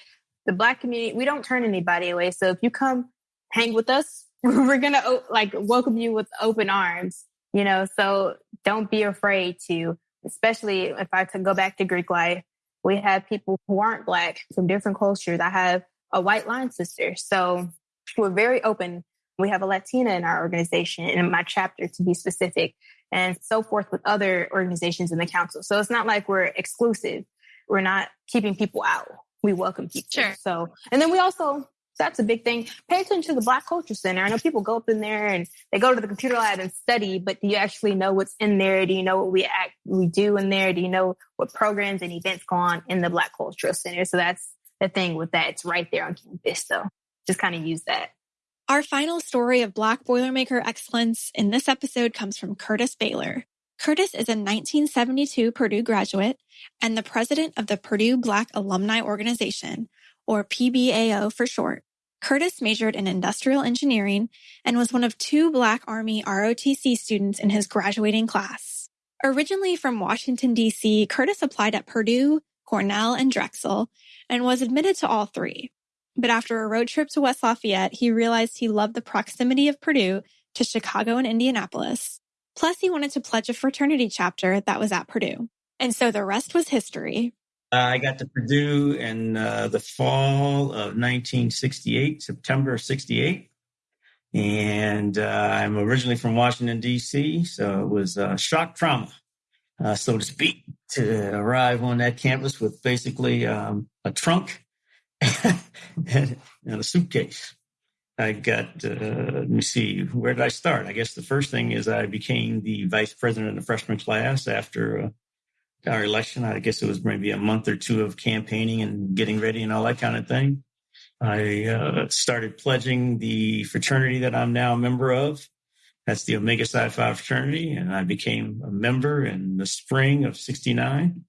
C: the Black community, we don't turn anybody away. So if you come hang with us, we're going to like welcome you with open arms, you know, so don't be afraid to, especially if I could go back to Greek life, we have people who aren't Black from different cultures. I have a white line sister. So we're very open. We have a Latina in our organization in my chapter to be specific and so forth with other organizations in the council. So it's not like we're exclusive. We're not keeping people out. We welcome people.
A: Sure.
C: So, and then we also, that's a big thing. Pay attention to the Black Culture Center. I know people go up in there and they go to the computer lab and study, but do you actually know what's in there? Do you know what we act, we do in there? Do you know what programs and events go on in the Black Cultural Center? So that's the thing with that. It's right there on campus. So just kind of use that.
A: Our final story of Black Boilermaker excellence in this episode comes from Curtis Baylor. Curtis is a 1972 Purdue graduate and the president of the Purdue Black Alumni Organization, or PBAO for short. Curtis majored in industrial engineering and was one of two Black Army ROTC students in his graduating class. Originally from Washington, D.C., Curtis applied at Purdue, Cornell, and Drexel and was admitted to all three. But after a road trip to West Lafayette, he realized he loved the proximity of Purdue to Chicago and Indianapolis. Plus, he wanted to pledge a fraternity chapter that was at Purdue. And so the rest was history.
D: I got to Purdue in uh, the fall of 1968, September of 68. And uh, I'm originally from Washington, D.C., so it was uh, shock trauma, uh, so to speak, to arrive on that campus with basically um, a trunk and, a suitcase. I got, uh, let me see, where did I start? I guess the first thing is I became the vice president of the freshman class after uh, our election. I guess it was maybe a month or two of campaigning and getting ready and all that kind of thing. I uh, started pledging the fraternity that I'm now a member of. That's the Omega Psi Phi fraternity. And I became a member in the spring of 69.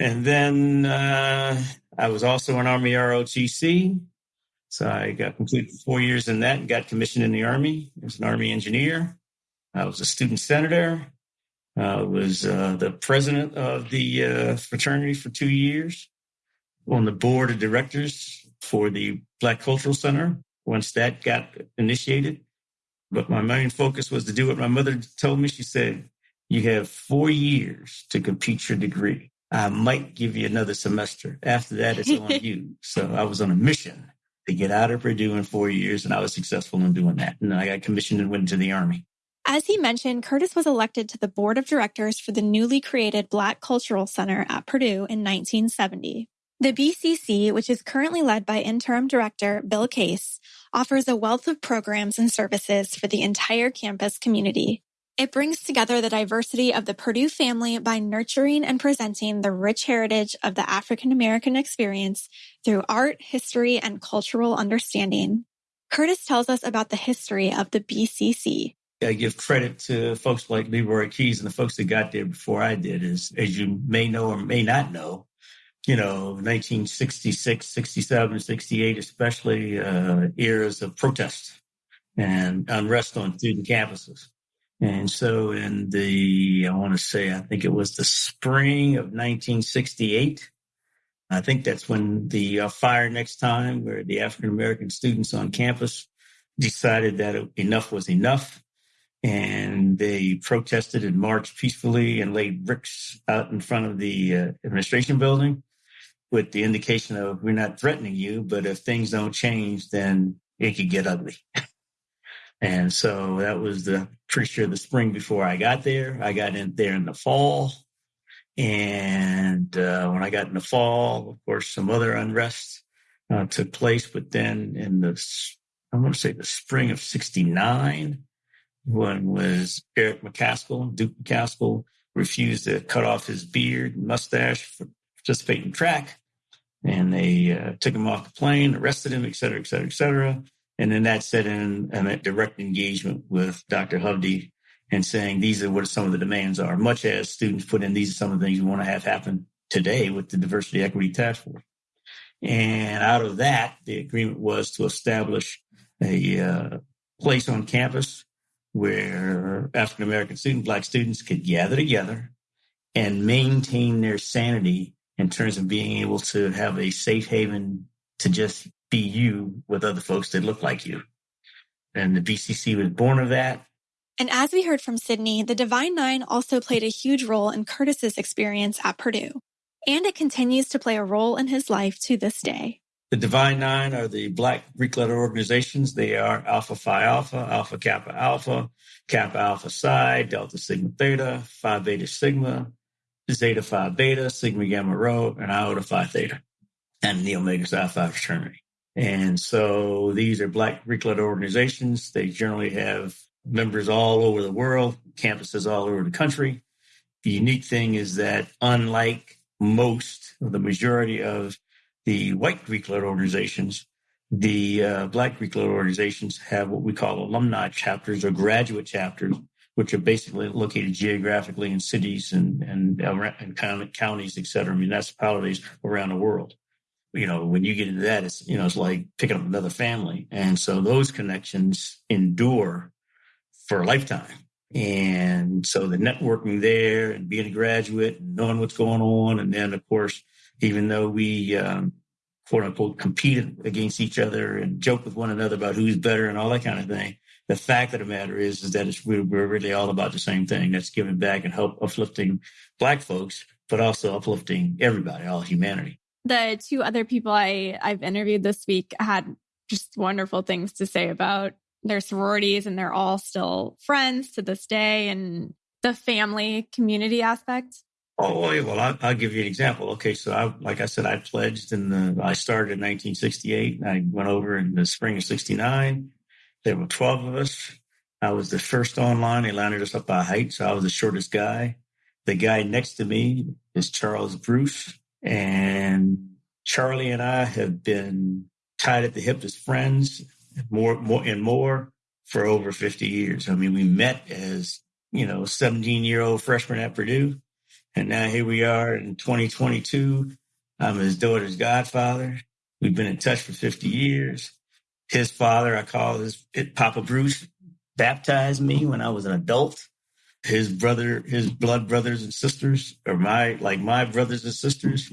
D: And then uh, I was also an Army ROTC. So I got completed four years in that and got commissioned in the Army as an Army engineer. I was a student senator. I was uh, the president of the uh, fraternity for two years, on the board of directors for the Black Cultural Center once that got initiated. But my main focus was to do what my mother told me. She said, You have four years to complete your degree. I might give you another semester. After that, it's on you. So I was on a mission to get out of Purdue in four years, and I was successful in doing that. And I got commissioned and went into the Army.
A: As he mentioned, Curtis was elected to the board of directors for the newly created Black Cultural Center at Purdue in 1970. The BCC, which is currently led by interim director Bill Case, offers a wealth of programs and services for the entire campus community, it brings together the diversity of the Purdue family by nurturing and presenting the rich heritage of the African American experience through art, history, and cultural understanding. Curtis tells us about the history of the BCC.
D: I give credit to folks like Leroy Keyes and the folks that got there before I did, is as you may know or may not know, you know, 1966, 67, 68, especially uh, eras of protest and unrest on student campuses. And so in the, I want to say, I think it was the spring of 1968. I think that's when the uh, fire next time where the African American students on campus decided that enough was enough. And they protested and marched peacefully and laid bricks out in front of the uh, administration building with the indication of we're not threatening you, but if things don't change, then it could get ugly. And so that was the pretty sure the spring before I got there. I got in there in the fall. And uh, when I got in the fall, of course, some other unrest uh, took place. But then in the, I'm going to say the spring of 69, when was Eric McCaskill, Duke McCaskill, refused to cut off his beard and mustache for participating in track. And they uh, took him off the plane, arrested him, et cetera, et cetera, et cetera. And then that set in a direct engagement with Dr. Hovde and saying these are what some of the demands are, much as students put in these are some of the things we want to have happen today with the diversity equity task force. And out of that, the agreement was to establish a uh, place on campus where African American students, black students could gather together and maintain their sanity in terms of being able to have a safe haven to just be you with other folks that look like you. And the BCC was born of that.
A: And as we heard from Sydney, the Divine Nine also played a huge role in Curtis's experience at Purdue. And it continues to play a role in his life to this day.
D: The Divine Nine are the Black Greek letter organizations. They are Alpha Phi Alpha, Alpha Kappa Alpha, Kappa Alpha Psi, Delta Sigma Theta, Phi Beta Sigma, Zeta Phi Beta, Sigma Gamma Rho, and Iota Phi Theta, and the Omega Psi Phi fraternity. And so these are Black Greek letter organizations. They generally have members all over the world, campuses all over the country. The unique thing is that unlike most the majority of the white Greek letter organizations, the uh, Black Greek letter organizations have what we call alumni chapters or graduate chapters, which are basically located geographically in cities and and, and counties, et cetera, municipalities around the world you know, when you get into that, it's, you know, it's like picking up another family. And so those connections endure for a lifetime. And so the networking there and being a graduate and knowing what's going on. And then, of course, even though we, um, quote unquote, compete against each other and joke with one another about who's better and all that kind of thing. The fact of the matter is, is that we're, we're really all about the same thing. That's giving back and help uplifting black folks, but also uplifting everybody, all humanity
A: the two other people I, I've interviewed this week had just wonderful things to say about their sororities, and they're all still friends to this day and the family community aspect.
D: Oh, oh well, I'll, I'll, give you an example. Okay, so I, like I said, I pledged in the, I started in 1968. I went over in the spring of 69. There were 12 of us. I was the first online. They lined us up by height, so I was the shortest guy. The guy next to me is Charles Bruce. And Charlie and I have been tied at the hip as friends more, more and more for over 50 years. I mean, we met as, you know, 17 year old freshman at Purdue. And now here we are in 2022. I'm his daughter's godfather. We've been in touch for 50 years. His father, I call his Papa Bruce, baptized me when I was an adult his brother, his blood brothers and sisters, or my like my brothers and sisters.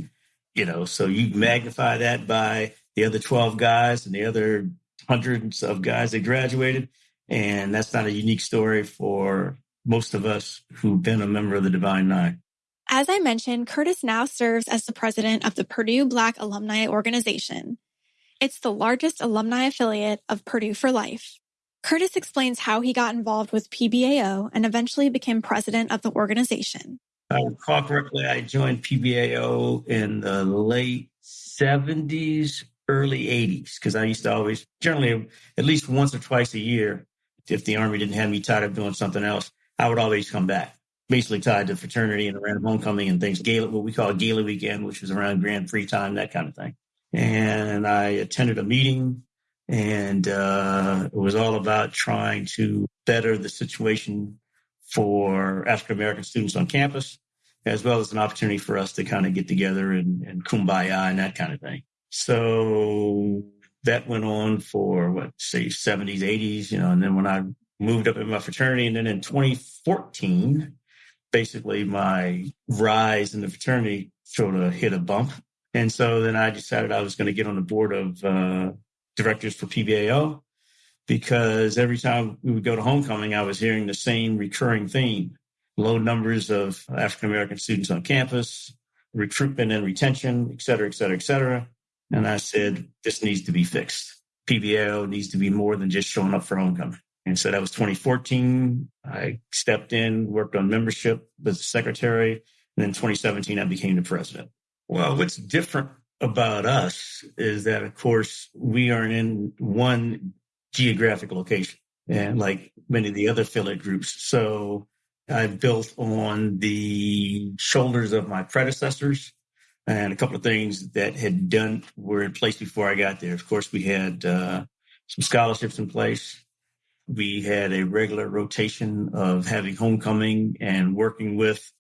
D: You know, so you magnify that by the other 12 guys and the other hundreds of guys that graduated. And that's not a unique story for most of us who've been a member of the Divine Nine.
A: As I mentioned, Curtis now serves as the president of the Purdue Black Alumni Organization. It's the largest alumni affiliate of Purdue for Life. Curtis explains how he got involved with PBAO and eventually became president of the organization.
D: I recall correctly, I joined PBAO in the late 70s, early 80s, because I used to always, generally, at least once or twice a year, if the Army didn't have me tied up doing something else, I would always come back, basically tied to fraternity and around homecoming and things, gala, what we call gala weekend, which was around Grand Prix time, that kind of thing. And I attended a meeting and uh, it was all about trying to better the situation for African American students on campus, as well as an opportunity for us to kind of get together and, and kumbaya and that kind of thing. So that went on for what, say, 70s, 80s, you know, and then when I moved up in my fraternity, and then in 2014, basically my rise in the fraternity sort of hit a bump. And so then I decided I was going to get on the board of uh, directors for PBAO because every time we would go to homecoming, I was hearing the same recurring theme low numbers of African American students on campus, recruitment and retention, et cetera, et cetera, et cetera. And I said, this needs to be fixed. PBAO needs to be more than just showing up for homecoming. And so that was 2014. I stepped in, worked on membership with the secretary. And then 2017, I became the president. Well, what's different about us is that, of course, we are in one geographic location and like many of the other affiliate groups. So I built on the shoulders of my predecessors and a couple of things that had done were in place before I got there. Of course, we had uh, some scholarships in place. We had a regular rotation of having homecoming and working with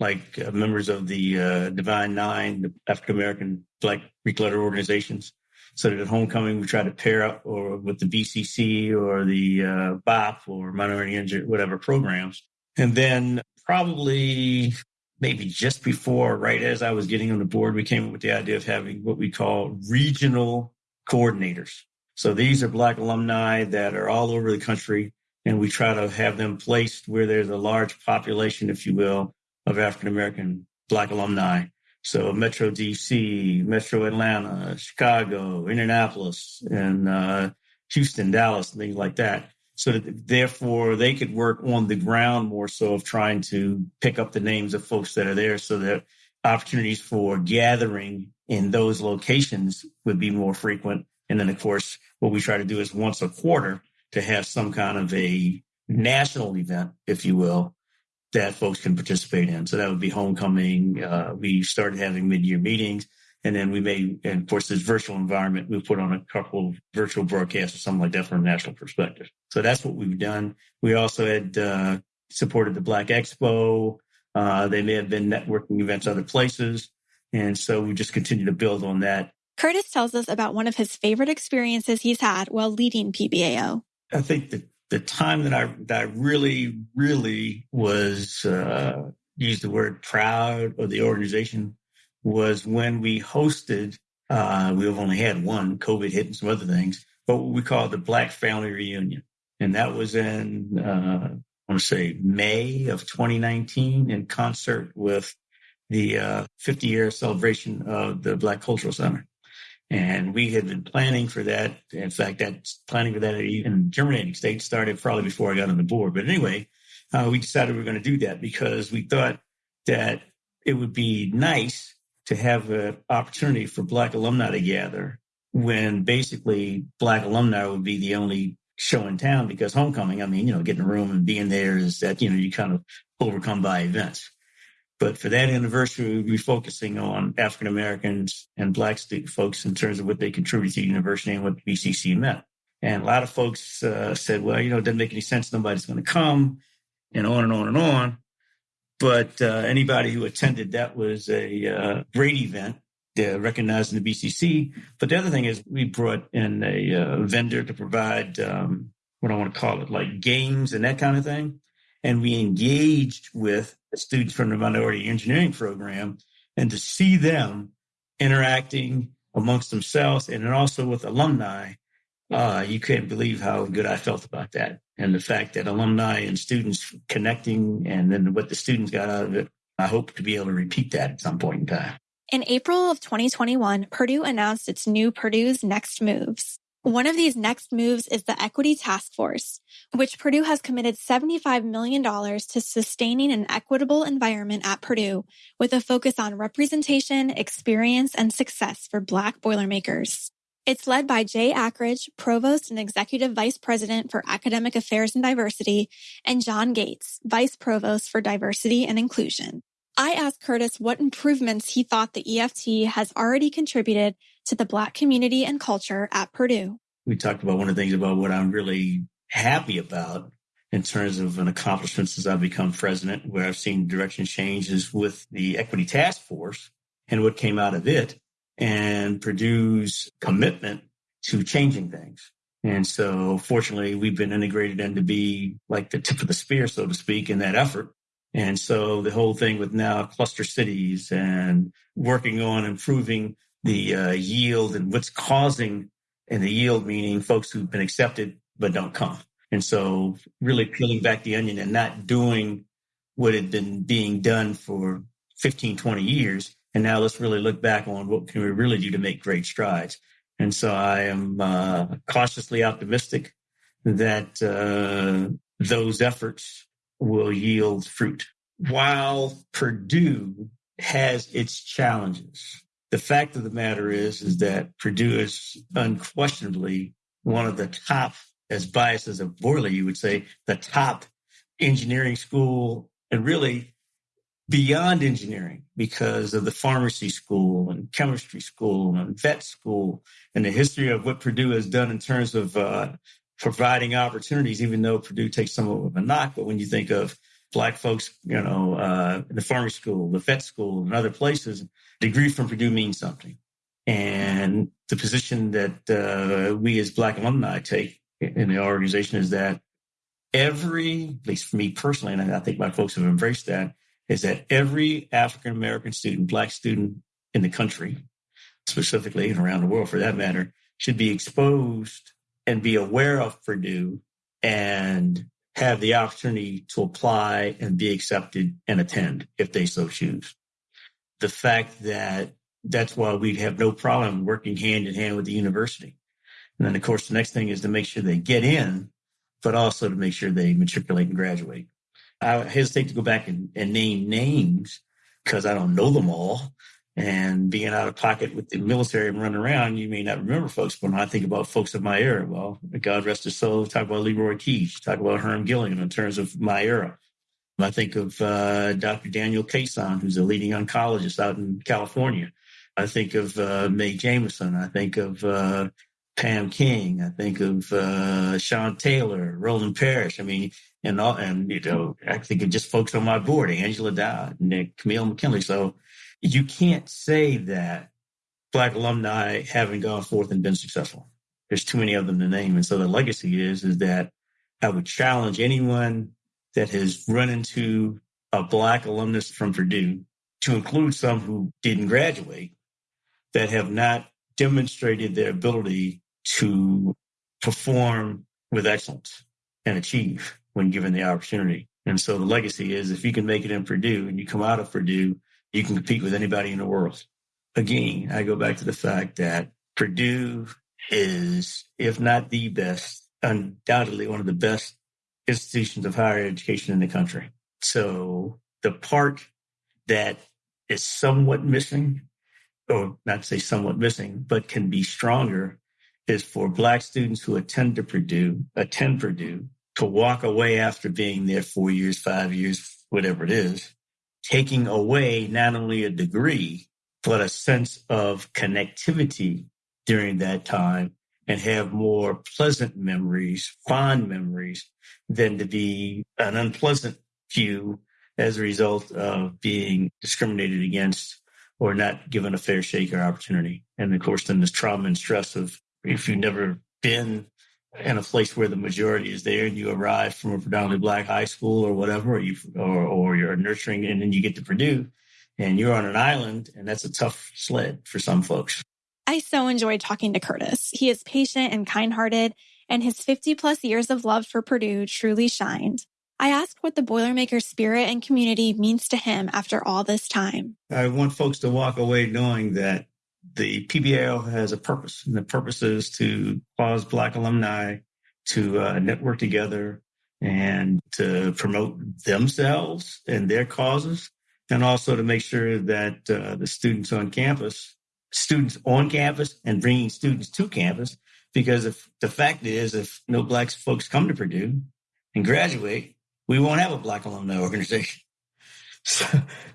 D: like uh, members of the uh, Divine Nine, the African American Black Greek letter organizations. So that at homecoming, we try to pair up or with the BCC or the uh, BOP or minority injured, whatever programs. And then probably maybe just before, right as I was getting on the board, we came up with the idea of having what we call regional coordinators. So these are Black alumni that are all over the country, and we try to have them placed where there's a large population, if you will, of African American Black alumni. So Metro DC, Metro Atlanta, Chicago, Indianapolis, and uh, Houston, Dallas, and things like that. So that therefore they could work on the ground more so of trying to pick up the names of folks that are there so that opportunities for gathering in those locations would be more frequent. And then of course, what we try to do is once a quarter to have some kind of a national event, if you will, that folks can participate in. So that would be homecoming. Uh, we started having mid-year meetings, and then we may, and of course, this virtual environment, we put on a couple of virtual broadcasts or something like that from a national perspective. So that's what we've done. We also had uh, supported the Black Expo. Uh, they may have been networking events other places, and so we just continue to build on that.
A: Curtis tells us about one of his favorite experiences he's had while leading PBAO.
D: I think the the time that I that I really really was uh, use the word proud of the organization was when we hosted. Uh, we've only had one COVID hit and some other things, but what we called the Black Family Reunion, and that was in uh, I want to say May of 2019 in concert with the uh, 50 year celebration of the Black Cultural Center. And we had been planning for that. In fact, that planning for that in germinating state started probably before I got on the board. But anyway, uh, we decided we were going to do that because we thought that it would be nice to have an opportunity for Black alumni to gather when basically Black alumni would be the only show in town because homecoming, I mean, you know, getting a room and being there is that, you know, you kind of overcome by events. But for that anniversary, we'll be focusing on African Americans and Black folks in terms of what they contribute to the university and what BCC meant. And a lot of folks uh, said, well, you know, it doesn't make any sense. Nobody's going to come and on and on and on. But uh, anybody who attended, that was a uh, great event. Recognizing the BCC. But the other thing is we brought in a uh, vendor to provide um, what I want to call it, like games and that kind of thing. And we engaged with students from the minority engineering program and to see them interacting amongst themselves and then also with alumni, uh, you can't believe how good I felt about that. And the fact that alumni and students connecting and then what the students got out of it, I hope to be able to repeat that at some point in time.
A: In April of 2021, Purdue announced its new Purdue's Next Moves. One of these next moves is the Equity Task Force, which Purdue has committed $75 million to sustaining an equitable environment at Purdue with a focus on representation, experience, and success for Black Boilermakers. It's led by Jay Akridge, Provost and Executive Vice President for Academic Affairs and Diversity, and John Gates, Vice Provost for Diversity and Inclusion. I asked Curtis what improvements he thought the EFT has already contributed to the Black community and culture at Purdue.
D: We talked about one of the things about what I'm really happy about in terms of an accomplishment since I've become president, where I've seen direction changes with the Equity Task Force and what came out of it and Purdue's commitment to changing things. And so fortunately, we've been integrated in to be like the tip of the spear, so to speak, in that effort. And so the whole thing with now cluster cities and working on improving the uh, yield and what's causing, and the yield meaning folks who've been accepted but don't come. And so really peeling back the onion and not doing what had been being done for 15, 20 years. And now let's really look back on what can we really do to make great strides. And so I am uh, cautiously optimistic that uh, those efforts will yield fruit. While Purdue has its challenges, the fact of the matter is, is that Purdue is unquestionably one of the top, as biased as a boiler, you would say, the top engineering school and really beyond engineering because of the pharmacy school and chemistry school and vet school and the history of what Purdue has done in terms of uh, providing opportunities, even though Purdue takes some of a knock. But when you think of black folks, you know, uh, the pharmacy school, the vet school, and other places, degree from Purdue means something. And the position that uh, we as black alumni take in the organization is that every, at least for me personally, and I think my folks have embraced that, is that every African American student, black student in the country, specifically and around the world for that matter, should be exposed and be aware of Purdue and have the opportunity to apply and be accepted and attend if they so choose. The fact that that's why we have no problem working hand in hand with the university. And then, of course, the next thing is to make sure they get in, but also to make sure they matriculate and graduate. I hesitate to go back and, and name names because I don't know them all and being out of pocket with the military and running around, you may not remember folks. But when I think about folks of my era, well, God rest his soul, talk about Leroy Keach, talk about Herm Gilliam in terms of my era. I think of uh, Dr. Daniel Cason, who's a leading oncologist out in California. I think of uh, Mae Jameson. I think of uh, Pam King. I think of uh, Sean Taylor, Roland Parrish. I mean, and all, and you know, I think of just folks on my board, Angela Dodd, Nick Camille McKinley. So you can't say that black alumni haven't gone forth and been successful. There's too many of them to name. And so the legacy is, is that I would challenge anyone that has run into a black alumnus from Purdue to include some who didn't graduate that have not demonstrated their ability to perform with excellence and achieve when given the opportunity. And so the legacy is if you can make it in Purdue and you come out of Purdue you can compete with anybody in the world. Again, I go back to the fact that Purdue is, if not the best, undoubtedly one of the best institutions of higher education in the country. So the part that is somewhat missing, or not say somewhat missing, but can be stronger is for black students who attend to Purdue, attend Purdue, to walk away after being there four years, five years, whatever it is, taking away not only a degree, but a sense of connectivity during that time and have more pleasant memories, fond memories, than to be an unpleasant few as a result of being discriminated against or not given a fair shake or opportunity. And of course, then this trauma and stress of if you've never been in a place where the majority is there and you arrive from a predominantly black high school or whatever, or you or, or you're nurturing and then you get to Purdue and you're on an island and that's a tough sled for some folks.
A: I so enjoyed talking to Curtis. He is patient and kind-hearted and his 50 plus years of love for Purdue truly shined. I asked what the Boilermaker spirit and community means to him after all this time.
D: I want folks to walk away knowing that the PBAO has a purpose, and the purpose is to cause Black alumni to uh, network together and to promote themselves and their causes, and also to make sure that uh, the students on campus, students on campus, and bringing students to campus. Because if the fact is, if no Black folks come to Purdue and graduate, we won't have a Black alumni organization. So,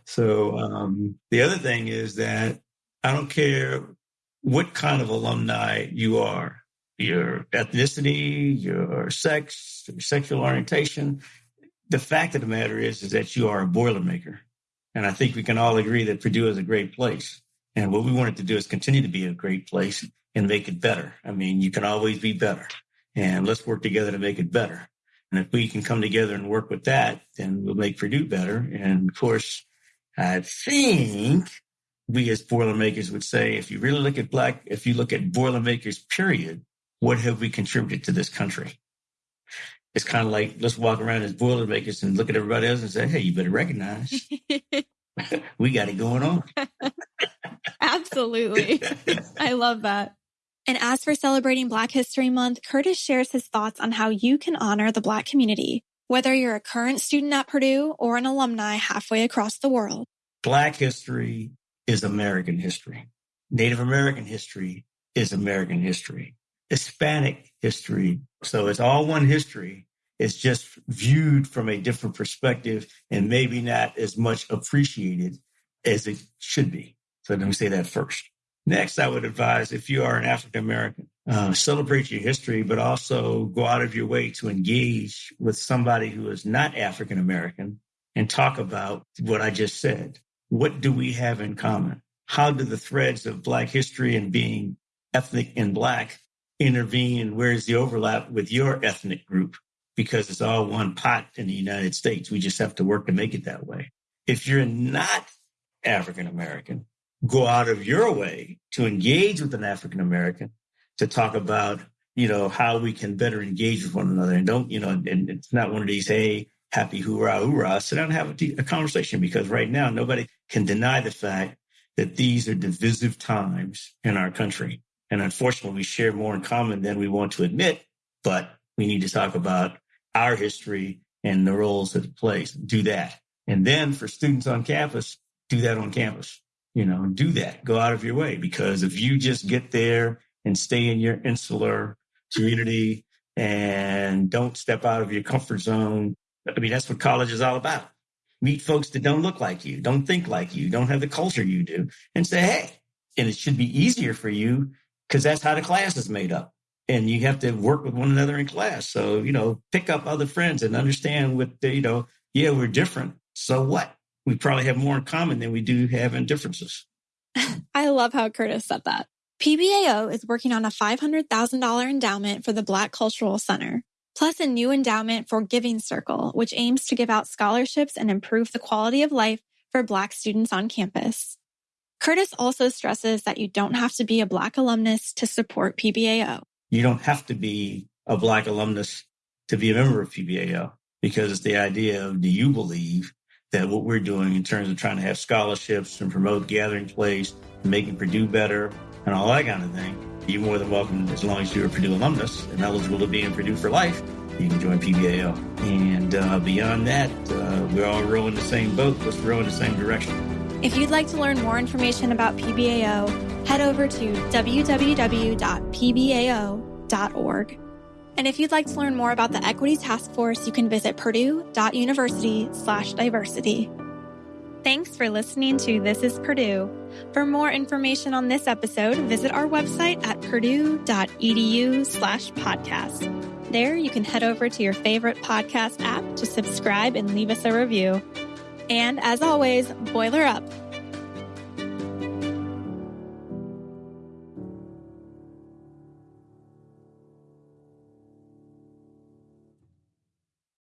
D: so um, the other thing is that I don't care what kind of alumni you are, your ethnicity, your sex, your sexual orientation. The fact of the matter is, is that you are a Boilermaker. And I think we can all agree that Purdue is a great place. And what we wanted to do is continue to be a great place and make it better. I mean, you can always be better. And let's work together to make it better. And if we can come together and work with that, then we'll make Purdue better. And of course, I think we as Boilermakers would say, if you really look at Black, if you look at Boilermakers, period, what have we contributed to this country? It's kind of like let's walk around as Boilermakers and look at everybody else and say, hey, you better recognize we got it going on.
A: Absolutely. I love that. And as for celebrating Black History Month, Curtis shares his thoughts on how you can honor the Black community, whether you're a current student at Purdue or an alumni halfway across the world.
D: Black history is American history. Native American history is American history. Hispanic history. So it's all one history. It's just viewed from a different perspective and maybe not as much appreciated as it should be. So let me say that first. Next, I would advise if you are an African American, uh, celebrate your history, but also go out of your way to engage with somebody who is not African American and talk about what I just said. What do we have in common? How do the threads of Black history and being ethnic and Black intervene? And where's the overlap with your ethnic group? Because it's all one pot in the United States. We just have to work to make it that way. If you're not African American, go out of your way to engage with an African American to talk about, you know, how we can better engage with one another. And don't, you know, and it's not one of these, hey, happy hoorah, hoorah. Sit down and have a, conversation because right now nobody can deny the fact that these are divisive times in our country. And unfortunately, we share more in common than we want to admit, but we need to talk about our history and the roles that it plays. Do that. And then for students on campus, do that on campus you know, do that. Go out of your way because if you just get there and stay in your insular community and don't step out of your comfort zone, I mean, that's what college is all about. Meet folks that don't look like you, don't think like you, don't have the culture you do, and say, hey, and it should be easier for you because that's how the class is made up. And you have to work with one another in class. So, you know, pick up other friends and understand what, you know, yeah, we're different. So what? we probably have more in common than we do have in differences.
A: I love how Curtis said that. PBAO is working on a $500,000 endowment for the Black Cultural Center, plus a new endowment for Giving Circle, which aims to give out scholarships and improve the quality of life for Black students on campus. Curtis also stresses that you don't have to be a Black alumnus to support PBAO.
D: You don't have to be a Black alumnus to be a member of PBAO because it's the idea of do you believe that what we're doing in terms of trying to have scholarships and promote gathering place, making Purdue better, and all that kind of thing, you're more than welcome as long as you're a Purdue alumnus and eligible to be in Purdue for life. You can join PBAO. And uh, beyond that, uh, we're all rowing the same boat. Let's row in the same direction.
A: If you'd like to learn more information about PBAO, head over to www.pbao.org. And if you'd like to learn more about the Equity Task Force, you can visit purdue.university slash diversity. Thanks for listening to This is Purdue. For more information on this episode, visit our website at purdue.edu slash podcast. There you can head over to your favorite podcast app to subscribe and leave us a review. And as always, boiler up.